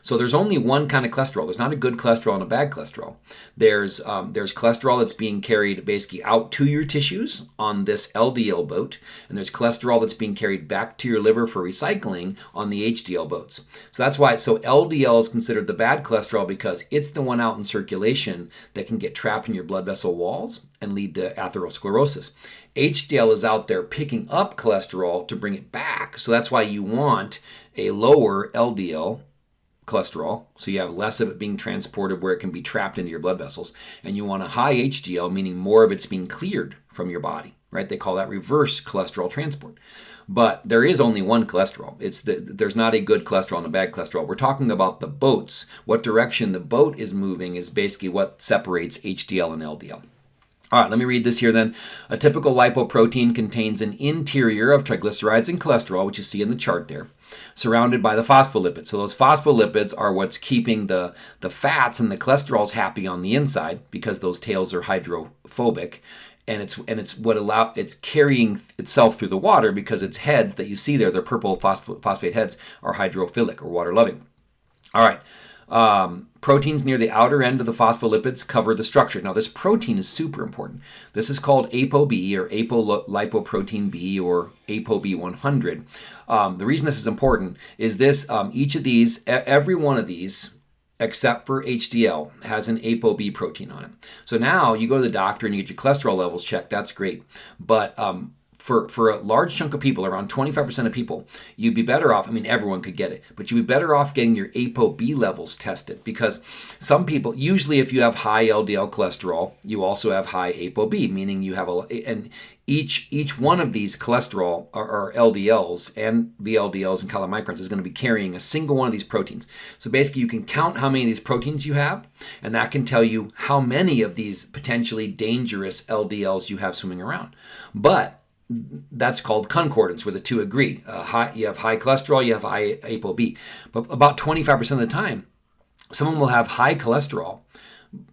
So there's only one kind of cholesterol. There's not a good cholesterol and a bad cholesterol. There's um, there's cholesterol that's being carried basically out to your tissues on this LDL boat, and there's cholesterol that's being carried back to your liver for recycling on the HDL boats. So that's why so LDL is considered the bad cholesterol because it's the one out in circulation that can get trapped in your blood vessel walls and lead to atherosclerosis. HDL is out there picking up cholesterol to bring it back. So that's why you want a lower LDL cholesterol, so you have less of it being transported where it can be trapped into your blood vessels. And you want a high HDL, meaning more of it's being cleared from your body, right? They call that reverse cholesterol transport. But there is only one cholesterol. It's the, there's not a good cholesterol and a bad cholesterol. We're talking about the boats. What direction the boat is moving is basically what separates HDL and LDL. All right, let me read this here then. A typical lipoprotein contains an interior of triglycerides and cholesterol, which you see in the chart there, surrounded by the phospholipids. So those phospholipids are what's keeping the, the fats and the cholesterols happy on the inside because those tails are hydrophobic. And it's and it's what allow it's carrying itself through the water because its heads that you see there, the purple phosphate heads, are hydrophilic or water loving. All right. Um, proteins near the outer end of the phospholipids cover the structure. Now, this protein is super important. This is called ApoB or apolipoprotein B or ApoB100. Um, the reason this is important is this, um, each of these, every one of these, except for HDL, has an ApoB protein on it. So now you go to the doctor and you get your cholesterol levels checked. That's great. But um, for, for a large chunk of people, around 25% of people, you'd be better off, I mean, everyone could get it, but you'd be better off getting your ApoB levels tested because some people, usually if you have high LDL cholesterol, you also have high ApoB, meaning you have a, and each each one of these cholesterol or, or LDLs and VLDLs and chylomicrons is going to be carrying a single one of these proteins. So basically you can count how many of these proteins you have and that can tell you how many of these potentially dangerous LDLs you have swimming around. But that's called concordance, where the two agree. Uh, high, you have high cholesterol, you have high ApoB. But about 25% of the time, someone will have high cholesterol,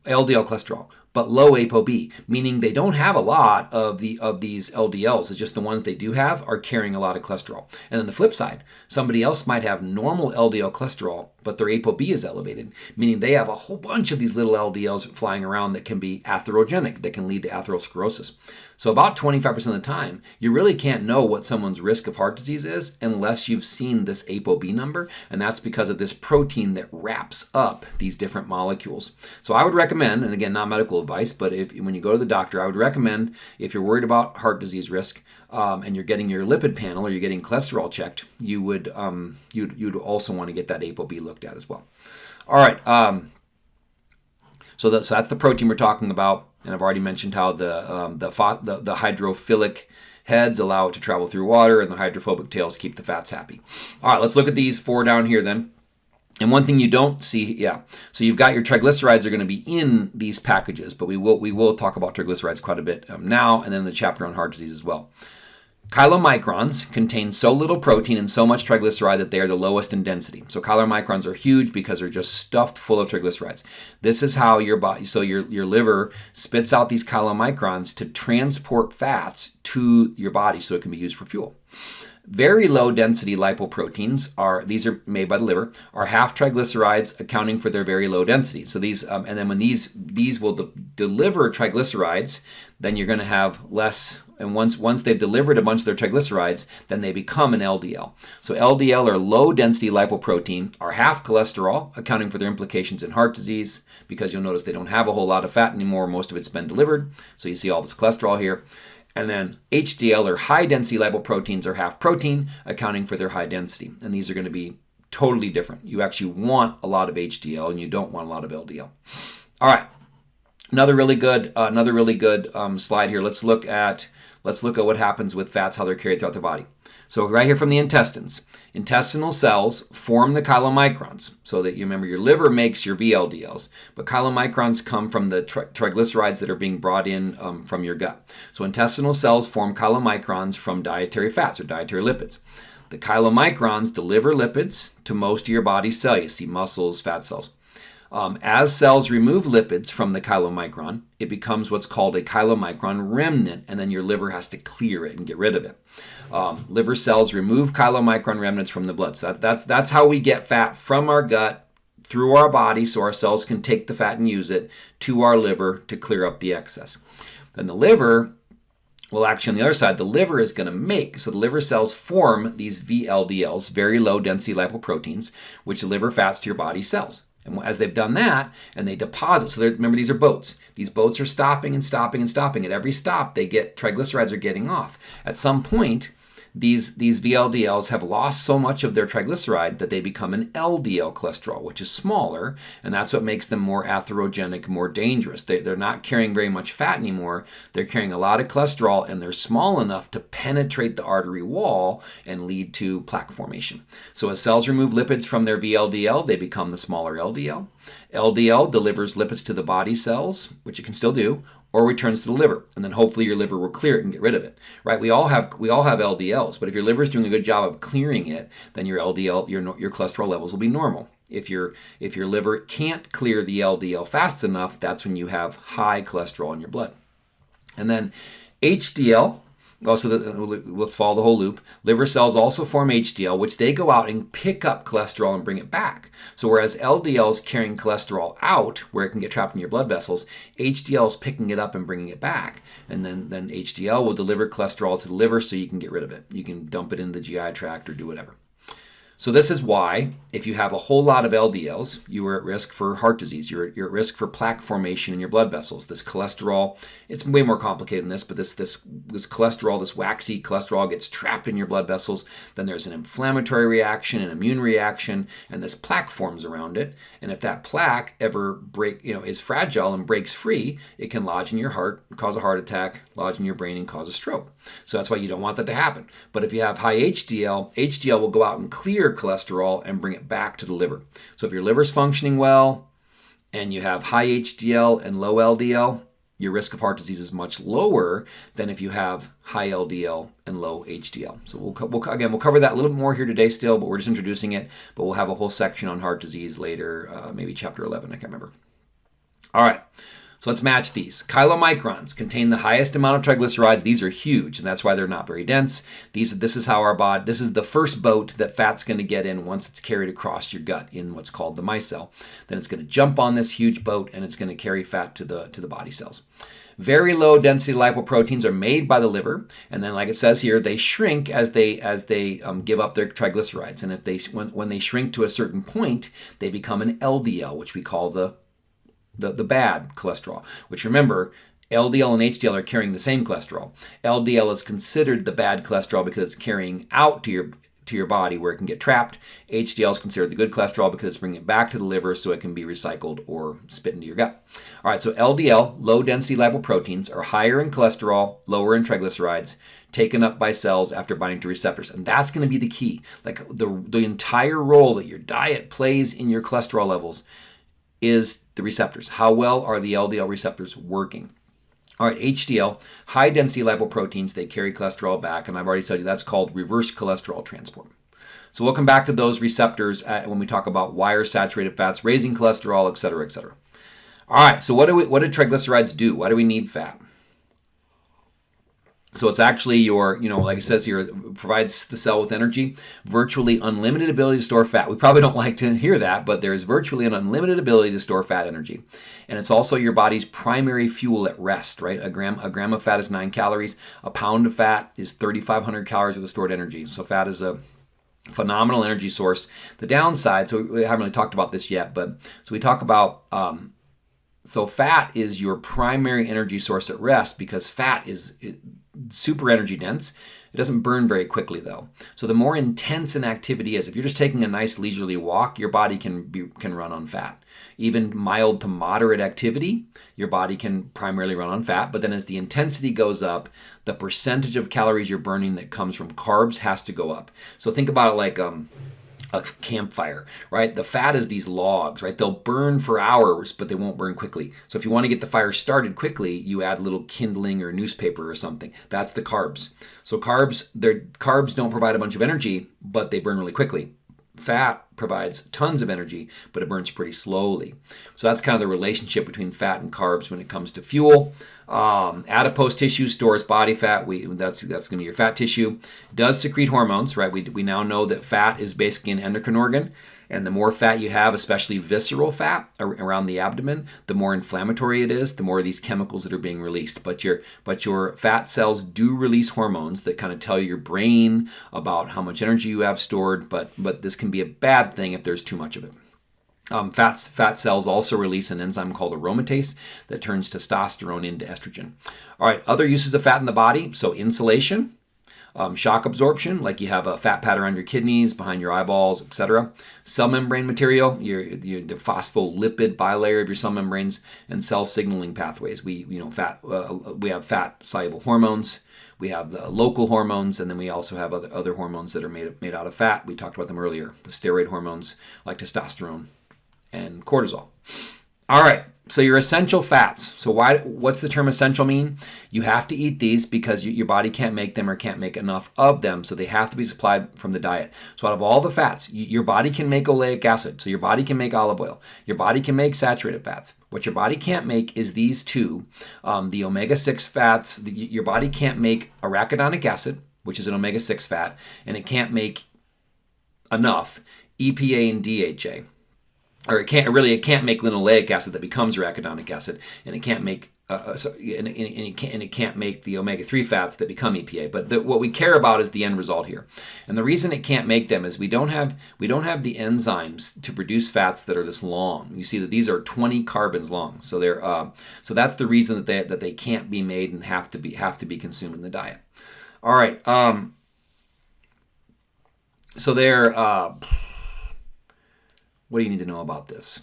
LDL cholesterol, but low ApoB, meaning they don't have a lot of the of these LDLs. It's just the ones they do have are carrying a lot of cholesterol. And then the flip side, somebody else might have normal LDL cholesterol, but their ApoB is elevated, meaning they have a whole bunch of these little LDLs flying around that can be atherogenic, that can lead to atherosclerosis. So about 25% of the time, you really can't know what someone's risk of heart disease is unless you've seen this ApoB number, and that's because of this protein that wraps up these different molecules. So I would recommend, and again, not medical advice, but if when you go to the doctor, I would recommend if you're worried about heart disease risk um, and you're getting your lipid panel or you're getting cholesterol checked, you would um, you'd, you'd also want to get that ApoB looked at as well. All right. Um, so, so that's the protein we're talking about. And I've already mentioned how the, um, the, the, the hydrophilic heads allow it to travel through water and the hydrophobic tails keep the fats happy. All right, let's look at these four down here then. And one thing you don't see, yeah, so you've got your triglycerides are going to be in these packages, but we will we will talk about triglycerides quite a bit um, now, and then the chapter on heart disease as well. Chylomicrons contain so little protein and so much triglyceride that they are the lowest in density. So chylomicrons are huge because they're just stuffed full of triglycerides. This is how your body, so your, your liver spits out these chylomicrons to transport fats to your body so it can be used for fuel. Very low density lipoproteins are these are made by the liver are half triglycerides, accounting for their very low density. So these um, and then when these these will de deliver triglycerides, then you're going to have less. And once once they've delivered a bunch of their triglycerides, then they become an LDL. So LDL or low density lipoprotein are half cholesterol, accounting for their implications in heart disease because you'll notice they don't have a whole lot of fat anymore. Most of it's been delivered. So you see all this cholesterol here. And then HDL or high density lipoproteins are half protein, accounting for their high density. And these are going to be totally different. You actually want a lot of HDL and you don't want a lot of LDL. All right. Another really good, uh, another really good um, slide here. Let's look at let's look at what happens with fats, how they're carried throughout the body. So right here from the intestines, intestinal cells form the chylomicrons. So that you remember your liver makes your VLDLs, but chylomicrons come from the tri triglycerides that are being brought in um, from your gut. So intestinal cells form chylomicrons from dietary fats or dietary lipids. The chylomicrons deliver lipids to most of your body's cells. You see muscles, fat cells. Um, as cells remove lipids from the chylomicron, it becomes what's called a chylomicron remnant, and then your liver has to clear it and get rid of it. Um, liver cells remove chylomicron remnants from the blood. So that, that's, that's how we get fat from our gut through our body so our cells can take the fat and use it to our liver to clear up the excess. Then the liver well, actually, on the other side, the liver is going to make, so the liver cells form these VLDLs, very low density lipoproteins, which deliver fats to your body cells. And as they've done that, and they deposit, so remember these are boats. These boats are stopping and stopping and stopping. At every stop, they get triglycerides are getting off. At some point, these, these VLDLs have lost so much of their triglyceride that they become an LDL cholesterol, which is smaller, and that's what makes them more atherogenic, more dangerous. They, they're not carrying very much fat anymore. They're carrying a lot of cholesterol, and they're small enough to penetrate the artery wall and lead to plaque formation. So as cells remove lipids from their VLDL, they become the smaller LDL. LDL delivers lipids to the body cells, which it can still do, or returns to the liver, and then hopefully your liver will clear it and get rid of it. Right? We all have we all have LDLs, but if your liver is doing a good job of clearing it, then your LDL your your cholesterol levels will be normal. If your if your liver can't clear the LDL fast enough, that's when you have high cholesterol in your blood. And then HDL well, so the, let's follow the whole loop. Liver cells also form HDL, which they go out and pick up cholesterol and bring it back. So whereas LDL is carrying cholesterol out, where it can get trapped in your blood vessels, HDL is picking it up and bringing it back. And then, then HDL will deliver cholesterol to the liver so you can get rid of it. You can dump it in the GI tract or do whatever. So this is why, if you have a whole lot of LDLs, you are at risk for heart disease. You're, you're at risk for plaque formation in your blood vessels. This cholesterol, it's way more complicated than this, but this, this, this cholesterol, this waxy cholesterol gets trapped in your blood vessels. Then there's an inflammatory reaction, an immune reaction, and this plaque forms around it. And if that plaque ever break, you know, is fragile and breaks free, it can lodge in your heart, cause a heart attack, lodge in your brain, and cause a stroke. So that's why you don't want that to happen. But if you have high HDL, HDL will go out and clear cholesterol and bring it back to the liver. So if your liver's functioning well and you have high HDL and low LDL, your risk of heart disease is much lower than if you have high LDL and low HDL. So we'll, we'll again we'll cover that a little bit more here today still, but we're just introducing it. But we'll have a whole section on heart disease later, uh, maybe chapter 11. I can't remember. All right. So let's match these. Chylomicrons contain the highest amount of triglycerides. These are huge, and that's why they're not very dense. These, this is how our body, this is the first boat that fat's going to get in once it's carried across your gut in what's called the micelle. Then it's going to jump on this huge boat, and it's going to carry fat to the to the body cells. Very low density lipoproteins are made by the liver, and then, like it says here, they shrink as they as they um, give up their triglycerides. And if they when, when they shrink to a certain point, they become an LDL, which we call the the, the bad cholesterol, which remember, LDL and HDL are carrying the same cholesterol. LDL is considered the bad cholesterol because it's carrying out to your to your body where it can get trapped. HDL is considered the good cholesterol because it's bringing it back to the liver so it can be recycled or spit into your gut. All right, so LDL, low density lipoproteins, are higher in cholesterol, lower in triglycerides, taken up by cells after binding to receptors. And that's going to be the key. Like the, the entire role that your diet plays in your cholesterol levels is the receptors. How well are the LDL receptors working? All right, HDL, high density lipoproteins, they carry cholesterol back, and I've already told you that's called reverse cholesterol transport. So we'll come back to those receptors uh, when we talk about wire saturated fats, raising cholesterol, et cetera, et cetera. All right, so what do we what do triglycerides do? Why do we need fat? So it's actually your, you know, like it says here, provides the cell with energy, virtually unlimited ability to store fat. We probably don't like to hear that, but there's virtually an unlimited ability to store fat energy. And it's also your body's primary fuel at rest, right? A gram, a gram of fat is nine calories. A pound of fat is 3,500 calories of the stored energy. So fat is a phenomenal energy source. The downside, so we haven't really talked about this yet, but so we talk about um, so fat is your primary energy source at rest because fat is super energy dense. It doesn't burn very quickly though. So the more intense an activity is, if you're just taking a nice leisurely walk, your body can be, can run on fat. Even mild to moderate activity, your body can primarily run on fat, but then as the intensity goes up, the percentage of calories you're burning that comes from carbs has to go up. So think about it like um, a campfire, right? The fat is these logs, right? They'll burn for hours, but they won't burn quickly. So if you want to get the fire started quickly, you add a little kindling or newspaper or something. That's the carbs. So carbs, their carbs don't provide a bunch of energy, but they burn really quickly. Fat provides tons of energy, but it burns pretty slowly. So that's kind of the relationship between fat and carbs when it comes to fuel. Um, adipose tissue stores body fat. We that's that's going to be your fat tissue. Does secrete hormones, right? We, we now know that fat is basically an endocrine organ, and the more fat you have, especially visceral fat around the abdomen, the more inflammatory it is. The more of these chemicals that are being released. But your but your fat cells do release hormones that kind of tell your brain about how much energy you have stored. But but this can be a bad thing if there's too much of it. Um, fat, fat cells also release an enzyme called aromatase that turns testosterone into estrogen. All right, other uses of fat in the body. So insulation, um, shock absorption, like you have a fat pad around your kidneys, behind your eyeballs, etc. Cell membrane material, your, your, the phospholipid bilayer of your cell membranes, and cell signaling pathways. We you know fat uh, we have fat soluble hormones. We have the local hormones, and then we also have other, other hormones that are made, made out of fat. We talked about them earlier. The steroid hormones like testosterone and cortisol. All right, so your essential fats. So why? What's the term essential mean? You have to eat these because you, your body can't make them or can't make enough of them, so they have to be supplied from the diet. So out of all the fats, you, your body can make oleic acid. So your body can make olive oil. Your body can make saturated fats. What your body can't make is these two, um, the omega-6 fats. The, your body can't make arachidonic acid, which is an omega-6 fat, and it can't make enough EPA and DHA or it can't really it can't make linoleic acid that becomes arachidonic acid, and it can't make uh, uh so, and, and, and, it can't, and, it can't, make the omega-3 fats that become EPA. But the, what we care about is the end result here. And the reason it can't make them is we don't have we don't have the enzymes to produce fats that are this long. You see that these are 20 carbons long. So they're uh, so that's the reason that they that they can't be made and have to be have to be consumed in the diet. All right. Um, so they're uh, what do you need to know about this?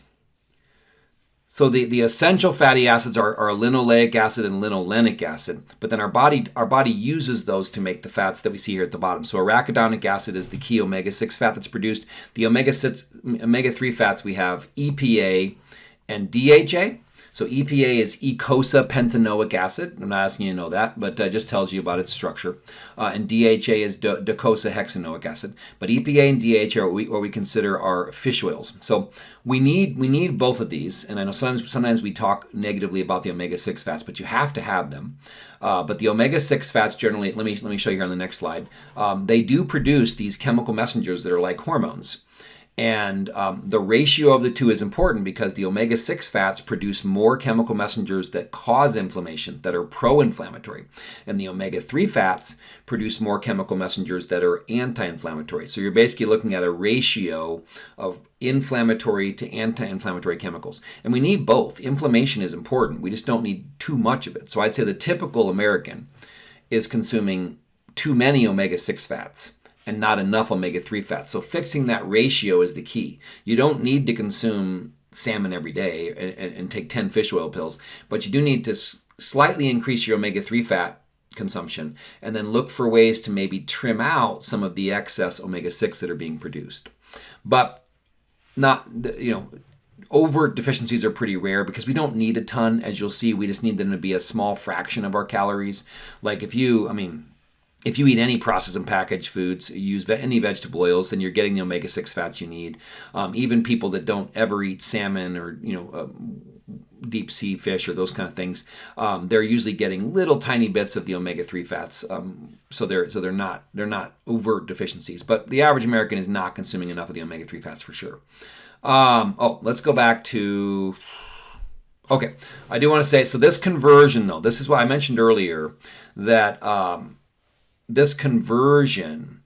So the, the essential fatty acids are, are linoleic acid and linolenic acid, but then our body our body uses those to make the fats that we see here at the bottom. So arachidonic acid is the key omega-6 fat that's produced. The omega-6 omega-3 fats we have EPA and DHA. So EPA is eicosapentaenoic acid. I'm not asking you to know that, but uh, just tells you about its structure. Uh, and DHA is docosahexaenoic acid. But EPA and DHA are what we, what we consider our fish oils. So we need we need both of these. And I know sometimes sometimes we talk negatively about the omega six fats, but you have to have them. Uh, but the omega six fats generally, let me let me show you here on the next slide. Um, they do produce these chemical messengers that are like hormones. And um, the ratio of the two is important because the omega 6 fats produce more chemical messengers that cause inflammation, that are pro inflammatory. And the omega 3 fats produce more chemical messengers that are anti inflammatory. So you're basically looking at a ratio of inflammatory to anti inflammatory chemicals. And we need both. Inflammation is important, we just don't need too much of it. So I'd say the typical American is consuming too many omega 6 fats and not enough omega 3 fats. So fixing that ratio is the key. You don't need to consume salmon every day and, and, take 10 fish oil pills, but you do need to slightly increase your omega 3 fat consumption and then look for ways to maybe trim out some of the excess omega 6 that are being produced. But not, you know, over deficiencies are pretty rare because we don't need a ton. As you'll see, we just need them to be a small fraction of our calories. Like if you, I mean, if you eat any processed and packaged foods, use any vegetable oils, then you're getting the omega six fats you need. Um, even people that don't ever eat salmon or you know uh, deep sea fish or those kind of things, um, they're usually getting little tiny bits of the omega three fats. Um, so they're so they're not they're not overt deficiencies. But the average American is not consuming enough of the omega three fats for sure. Um, oh, let's go back to. Okay, I do want to say so. This conversion, though, this is what I mentioned earlier that um, this conversion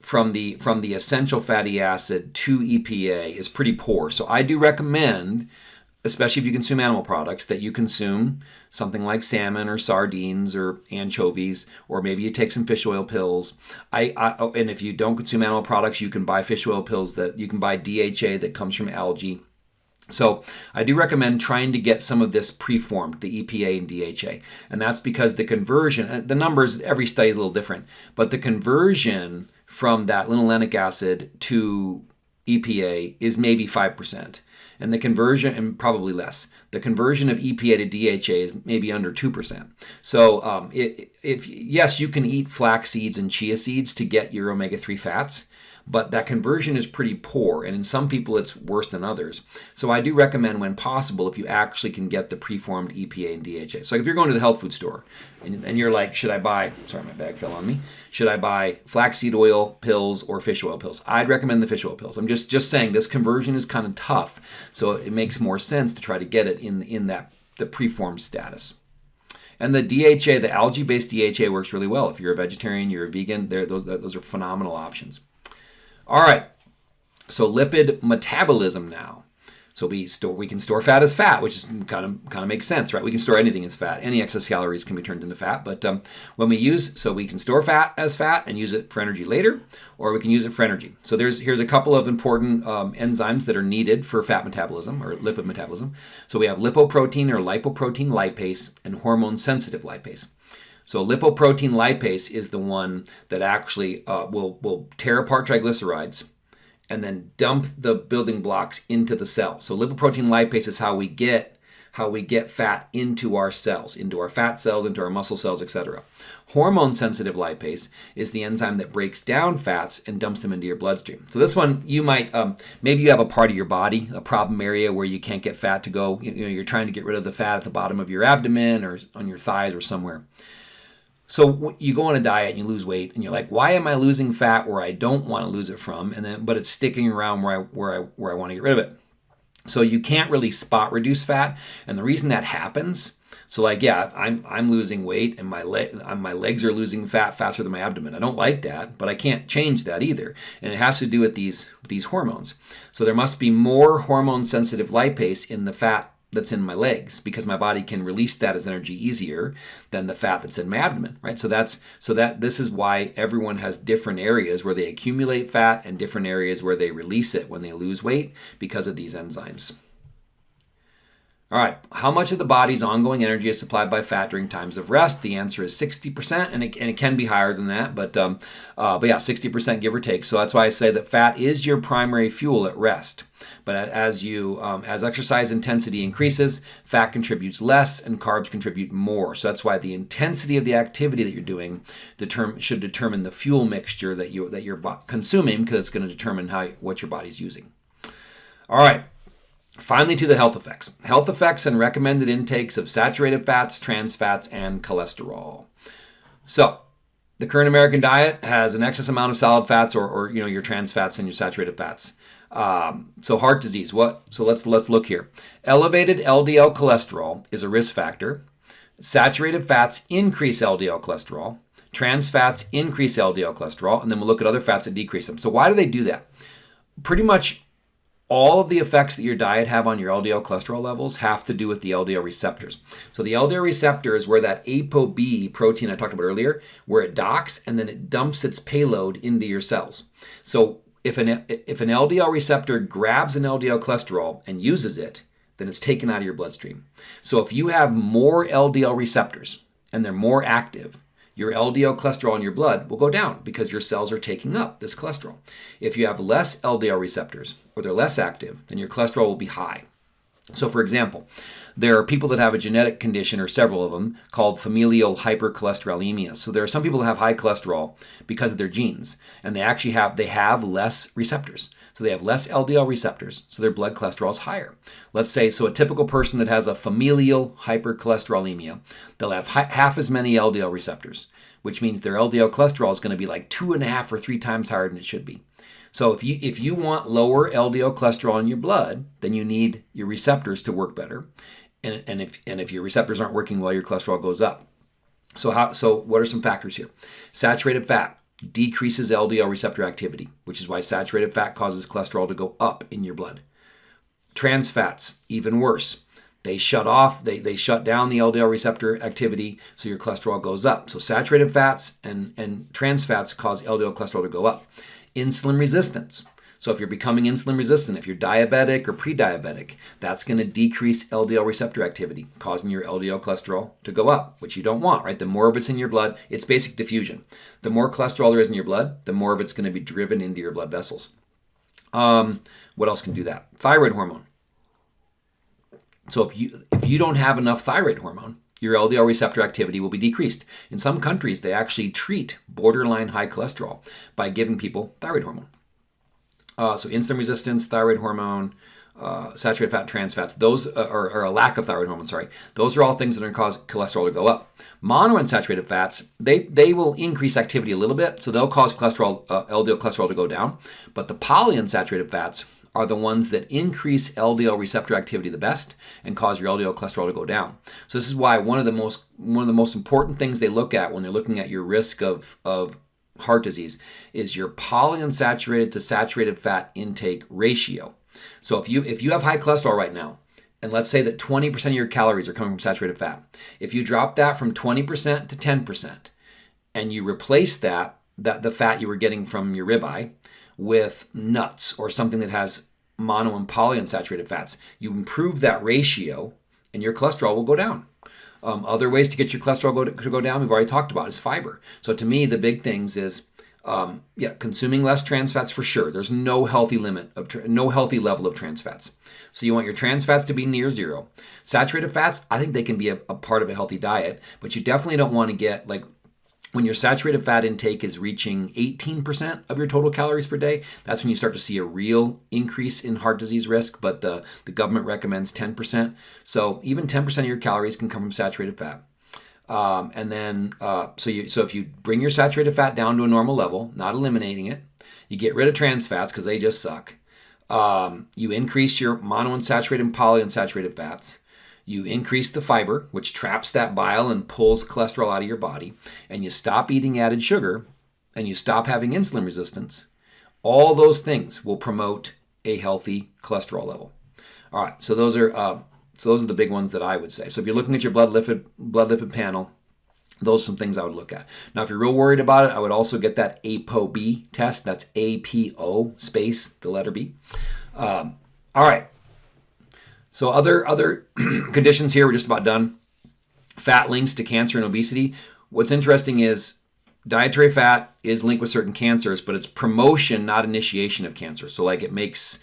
from the from the essential fatty acid to EPA is pretty poor. So I do recommend, especially if you consume animal products, that you consume something like salmon or sardines or anchovies, or maybe you take some fish oil pills. I, I oh, and if you don't consume animal products, you can buy fish oil pills that you can buy DHA that comes from algae. So I do recommend trying to get some of this preformed, the EPA and DHA. And that's because the conversion, the numbers, every study is a little different, but the conversion from that linolenic acid to EPA is maybe 5%. And the conversion, and probably less, the conversion of EPA to DHA is maybe under 2%. So, um, it, if yes, you can eat flax seeds and chia seeds to get your omega 3 fats, but that conversion is pretty poor, and in some people it's worse than others. So I do recommend, when possible, if you actually can get the preformed EPA and DHA. So if you're going to the health food store and, and you're like, should I buy? Sorry, my bag fell on me. Should I buy flaxseed oil pills or fish oil pills? I'd recommend the fish oil pills. I'm just just saying this conversion is kind of tough, so it makes more sense to try to get it in in that the preformed status. And the DHA, the algae-based DHA, works really well. If you're a vegetarian, you're a vegan, those those are phenomenal options. All right, so lipid metabolism now. So we store we can store fat as fat, which is kind of kind of makes sense, right? We can store anything as fat. Any excess calories can be turned into fat. But um, when we use, so we can store fat as fat and use it for energy later, or we can use it for energy. So there's here's a couple of important um, enzymes that are needed for fat metabolism or lipid metabolism. So we have lipoprotein or lipoprotein lipase and hormone sensitive lipase. So lipoprotein lipase is the one that actually uh, will, will tear apart triglycerides and then dump the building blocks into the cell. So lipoprotein lipase is how we get how we get fat into our cells, into our fat cells, into our muscle cells, etc. Hormone sensitive lipase is the enzyme that breaks down fats and dumps them into your bloodstream. So this one, you might, um, maybe you have a part of your body, a problem area where you can't get fat to go. You know, you're trying to get rid of the fat at the bottom of your abdomen or on your thighs or somewhere. So you go on a diet and you lose weight, and you're like, "Why am I losing fat where I don't want to lose it from?" And then, but it's sticking around where I where I where I want to get rid of it. So you can't really spot reduce fat, and the reason that happens. So like, yeah, I'm I'm losing weight, and my leg uh, my legs are losing fat faster than my abdomen. I don't like that, but I can't change that either, and it has to do with these these hormones. So there must be more hormone sensitive lipase in the fat that's in my legs because my body can release that as energy easier than the fat that's in my abdomen right? So that's so that this is why everyone has different areas where they accumulate fat and different areas where they release it when they lose weight because of these enzymes All right, how much of the body's ongoing energy is supplied by fat during times of rest? The answer is 60%, and it, and it can be higher than that, but, um, uh, but yeah, 60% give or take. So that's why I say that fat is your primary fuel at rest. But as you um, as exercise intensity increases, fat contributes less and carbs contribute more. So that's why the intensity of the activity that you're doing determine, should determine the fuel mixture that you that you're consuming because it's going to determine how what your body's using. All right. Finally, to the health effects. Health effects and recommended intakes of saturated fats, trans fats, and cholesterol. So, the current American diet has an excess amount of solid fats or, or you know your trans fats and your saturated fats. Um, so heart disease. What? So let's let's look here. Elevated LDL cholesterol is a risk factor. Saturated fats increase LDL cholesterol. Trans fats increase LDL cholesterol, and then we'll look at other fats that decrease them. So why do they do that? Pretty much all of the effects that your diet have on your LDL cholesterol levels have to do with the LDL receptors. So the LDL receptor is where that ApoB protein I talked about earlier, where it docks and then it dumps its payload into your cells. So if an if an LDL receptor grabs an LDL cholesterol and uses it, then it's taken out of your bloodstream. So if you have more LDL receptors and they're more active, your LDL cholesterol in your blood will go down because your cells are taking up this cholesterol. If you have less LDL receptors or they're less active, then your cholesterol will be high. So, for example, there are people that have a genetic condition, or several of them, called familial hypercholesterolemia. So there are some people that have high cholesterol because of their genes, and they actually have they have less receptors. So they have less LDL receptors, so their blood cholesterol is higher. Let's say, so a typical person that has a familial hypercholesterolemia, they'll have half as many LDL receptors, which means their LDL cholesterol is going to be like two and a half or three times higher than it should be. So if you if you want lower LDL cholesterol in your blood, then you need your receptors to work better. And, and if and if your receptors aren't working well, your cholesterol goes up. So how so what are some factors here? Saturated fat decreases LDL receptor activity, which is why saturated fat causes cholesterol to go up in your blood. Trans fats, even worse. They shut off, they, they shut down the LDL receptor activity, so your cholesterol goes up. So saturated fats and, and trans fats cause LDL cholesterol to go up insulin resistance. So if you're becoming insulin resistant, if you're diabetic or pre-diabetic, that's going to decrease LDL receptor activity, causing your LDL cholesterol to go up, which you don't want, right? The more of it's in your blood, it's basic diffusion. The more cholesterol there is in your blood, the more of it's going to be driven into your blood vessels. Um, what else can do that? Thyroid hormone. So if you if you don't have enough thyroid hormone, your LDL receptor activity will be decreased. In some countries, they actually treat borderline high cholesterol by giving people thyroid hormone. Uh, so insulin resistance, thyroid hormone, uh, saturated fat, trans fats, those uh, or, or, a lack of thyroid hormone, sorry, those are all things that are cause cholesterol to go up. Monounsaturated fats, they they will increase activity a little bit, so they'll cause cholesterol, uh, LDL cholesterol to go down. But the polyunsaturated fats are the ones that increase LDL receptor activity the best and cause your LDL cholesterol to go down. So this is why one of the most one of the most important things they look at when they're looking at your risk of of heart disease is your polyunsaturated to saturated fat intake ratio. So if you if you have high cholesterol right now, and let's say that 20% of your calories are coming from saturated fat, if you drop that from 20% to 10% and you replace that that the fat you were getting from your ribeye with nuts or something that has mono and polyunsaturated fats. You improve that ratio and your cholesterol will go down. Um, other ways to get your cholesterol go to, to, go down, we've already talked about, is fiber. So to me, the big things is, um, yeah, consuming less trans fats for sure. There's no healthy limit of no healthy level of trans fats. So you want your trans fats to be near zero. Saturated fats, I think they can be a, a part of a healthy diet, but you definitely don't want to get like when your saturated fat intake is reaching 18% of your total calories per day, that's when you start to see a real increase in heart disease risk, but the, the government recommends 10%. So even 10% of your calories can come from saturated fat. Um, and then, uh, so you, so if you bring your saturated fat down to a normal level, not eliminating it, you get rid of trans fats because they just suck. Um, you increase your monounsaturated and polyunsaturated fats. You increase the fiber, which traps that bile and pulls cholesterol out of your body, and you stop eating added sugar, and you stop having insulin resistance. All those things will promote a healthy cholesterol level. All right, so those are uh, so those are the big ones that I would say. So if you're looking at your blood lipid blood lipid panel, those are some things I would look at. Now, if you're real worried about it, I would also get that ApoB test. That's A P O space the letter B. Um, all right, So other other conditions here, we're just about done. Fat links to cancer and obesity. What's interesting is dietary fat is linked with certain cancers, but it's promotion, not initiation of cancer. So like it makes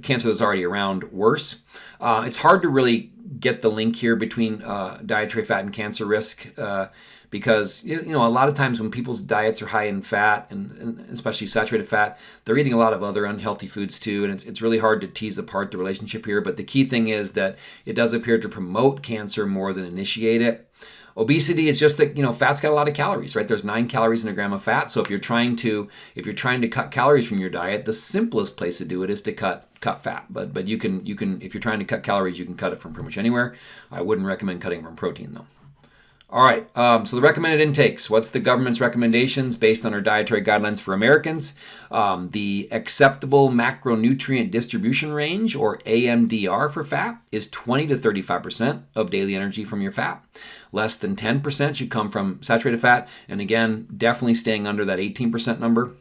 cancer that's already around worse. Uh, it's hard to really get the link here between uh, dietary fat and cancer risk uh, because you know a lot of times when people's diets are high in fat and, and, especially saturated fat, they're eating a lot of other unhealthy foods too, and it's, it's really hard to tease apart the relationship here. But the key thing is that it does appear to promote cancer more than initiate it. Obesity is just that you know fat's got a lot of calories, right? There's nine calories in a gram of fat. So if you're trying to if you're trying to cut calories from your diet, the simplest place to do it is to cut cut fat. But but you can you can if you're trying to cut calories, you can cut it from pretty much anywhere. I wouldn't recommend cutting from protein though. All right, um, so the recommended intakes. What's the government's recommendations based on our dietary guidelines for Americans? Um, the acceptable macronutrient distribution range, or AMDR for fat, is 20 to 35% of daily energy from your fat. Less than 10% should come from saturated fat, and again, definitely staying under that 18% number.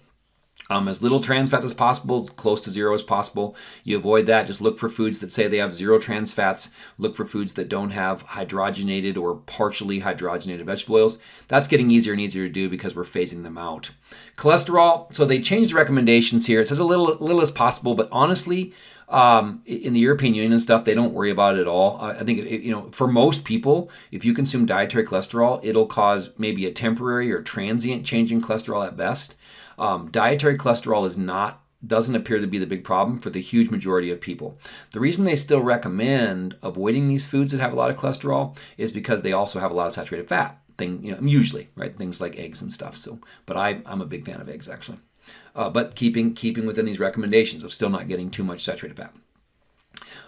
Um, as little trans fats as possible, close to zero as possible. You avoid that. Just look for foods that say they have zero trans fats. Look for foods that don't have hydrogenated or partially hydrogenated vegetable oils. That's getting easier and easier to do because we're phasing them out. Cholesterol. So they changed the recommendations here. It says a little, little as possible, but honestly, um, in the European Union and stuff, they don't worry about it at all. I think you know, for most people, if you consume dietary cholesterol, it'll cause maybe a temporary or transient change in cholesterol at best. Um, dietary cholesterol is not doesn't appear to be the big problem for the huge majority of people. The reason they still recommend avoiding these foods that have a lot of cholesterol is because they also have a lot of saturated fat. Thing, you know, usually, right? Things like eggs and stuff. So, but I, I'm a big fan of eggs actually. Uh, but keeping keeping within these recommendations of still not getting too much saturated fat.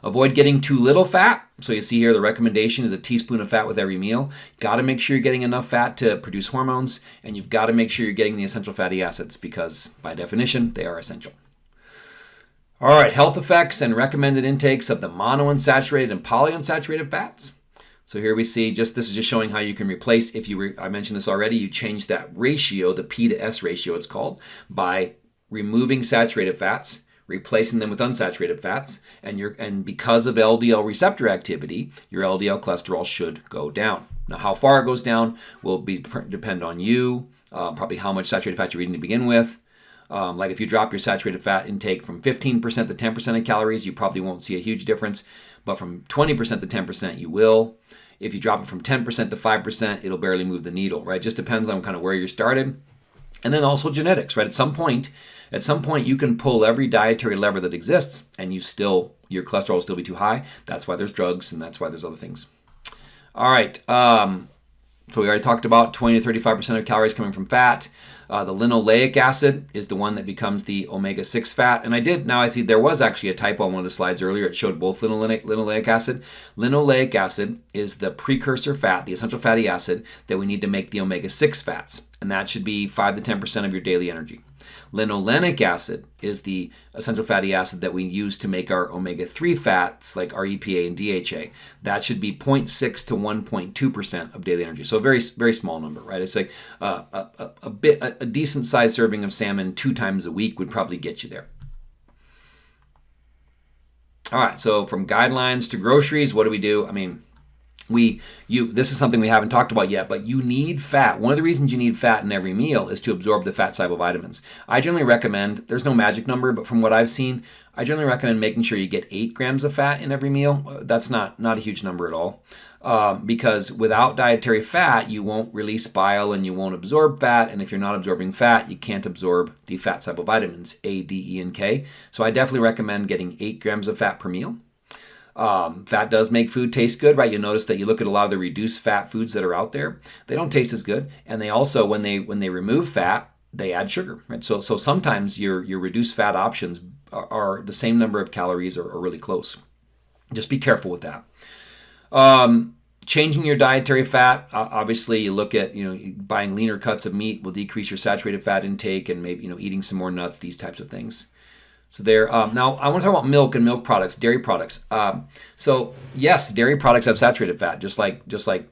Avoid getting too little fat. So you see here the recommendation is a teaspoon of fat with every meal. Got to make sure you're getting enough fat to produce hormones, and you've got to make sure you're getting the essential fatty acids because by definition they are essential. All right, health effects and recommended intakes of the monounsaturated and polyunsaturated fats. So here we see just this is just showing how you can replace if you were I mentioned this already you change that ratio the P to S ratio it's called by removing saturated fats replacing them with unsaturated fats, and you and because of LDL receptor activity, your LDL cholesterol should go down. Now, how far it goes down will be depend on you, uh, probably how much saturated fat you're eating to begin with. Um, like if you drop your saturated fat intake from 15% to 10% of calories, you probably won't see a huge difference, but from 20% to 10%, you will. If you drop it from 10% to 5%, it'll barely move the needle, right? It just depends on kind of where you started. And then also genetics, right? At some point, at some point, you can pull every dietary lever that exists, and you still your cholesterol will still be too high. That's why there's drugs, and that's why there's other things. All right. Um, so we already talked about 20 to 35% of calories coming from fat. Uh, the linoleic acid is the one that becomes the omega-6 fat. And I did, now I see there was actually a typo on one of the slides earlier. It showed both linoleic, linoleic acid. Linoleic acid is the precursor fat, the essential fatty acid that we need to make the omega-6 fats. And that should be 5 to 10% of your daily energy. Linolenic acid is the essential fatty acid that we use to make our omega-3 fats like our EPA and DHA. That should be 0.6 to 1.2% of daily energy. So a very, very small number, right? It's like uh, a, a, bit, a, a decent sized serving of salmon two times a week would probably get you there. All right, so from guidelines to groceries, what do we do? I mean, we you this is something we haven't talked about yet but you need fat. One of the reasons you need fat in every meal is to absorb the fat soluble vitamins. I generally recommend there's no magic number but from what i've seen i generally recommend making sure you get eight grams of fat in every meal. That's not not a huge number at all. Um, because without dietary fat you won't release bile and you won't absorb fat and if you're not absorbing fat you can't absorb the fat soluble vitamins a d e and k. So i definitely recommend getting eight grams of fat per meal um, fat does make food taste good, right? You'll notice that you look at a lot of the reduced fat foods that are out there; they don't taste as good, and they also, when they when they remove fat, they add sugar, right? So so sometimes your your reduced fat options are, are the same number of calories or, or, really close. Just be careful with that. Um, changing your dietary fat obviously you look at you know buying leaner cuts of meat will decrease your saturated fat intake and maybe you know eating some more nuts these types of things so there. Um, now I want to talk about milk and milk products, dairy products. Um, so yes, dairy products have saturated fat, just like just like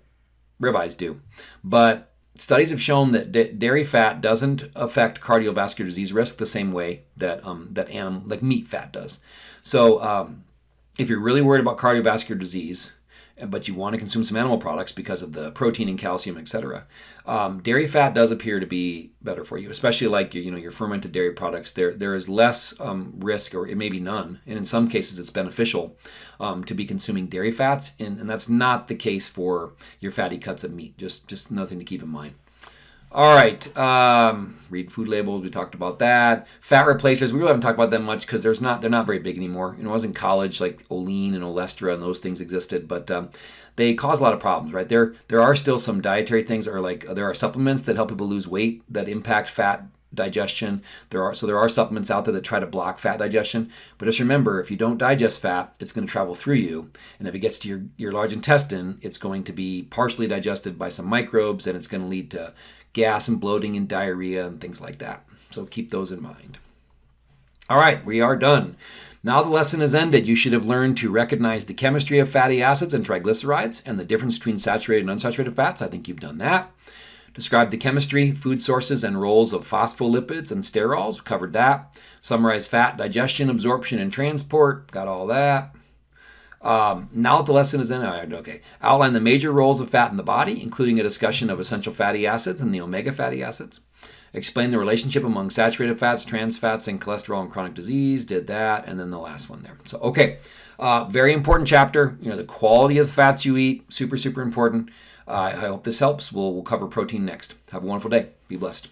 ribeyes do, but studies have shown that dairy fat doesn't affect cardiovascular disease risk the same way that um, that animal like meat fat does. So um, if you're really worried about cardiovascular disease, but you want to consume some animal products because of the protein and calcium, etc. Um, dairy fat does appear to be better for you, especially like your, you know your fermented dairy products. There there is less um, risk, or it may be none, and in some cases it's beneficial um, to be consuming dairy fats, and, and that's not the case for your fatty cuts of meat. Just just nothing to keep in mind. All right, um, read food labels. We talked about that. Fat replacers. We really haven't talked about them much because there's not they're not very big anymore. You know, I was in college, like Olean and Olestra and those things existed, but um, they cause a lot of problems, right? There there are still some dietary things, or like there are supplements that help people lose weight that impact fat digestion. There are so there are supplements out there that try to block fat digestion. But just remember, if you don't digest fat, it's going to travel through you, and if it gets to your your large intestine, it's going to be partially digested by some microbes, and it's going to lead to gas and bloating and diarrhea and things like that. So keep those in mind. All right, we are done. Now the lesson is ended. You should have learned to recognize the chemistry of fatty acids and triglycerides and the difference between saturated and unsaturated fats. I think you've done that. Describe the chemistry, food sources, and roles of phospholipids and sterols. Covered that. Summarize fat digestion, absorption, and transport. Got all that. Um, now that the lesson is in, okay, outline the major roles of fat in the body, including a discussion of essential fatty acids and the omega fatty acids. Explain the relationship among saturated fats, trans fats, and cholesterol and chronic disease. Did that, and then the last one there. So, okay, uh, very important chapter. You know, the quality of the fats you eat, super, super important. Uh, I hope this helps. We'll, we'll cover protein next. Have a wonderful day. Be blessed.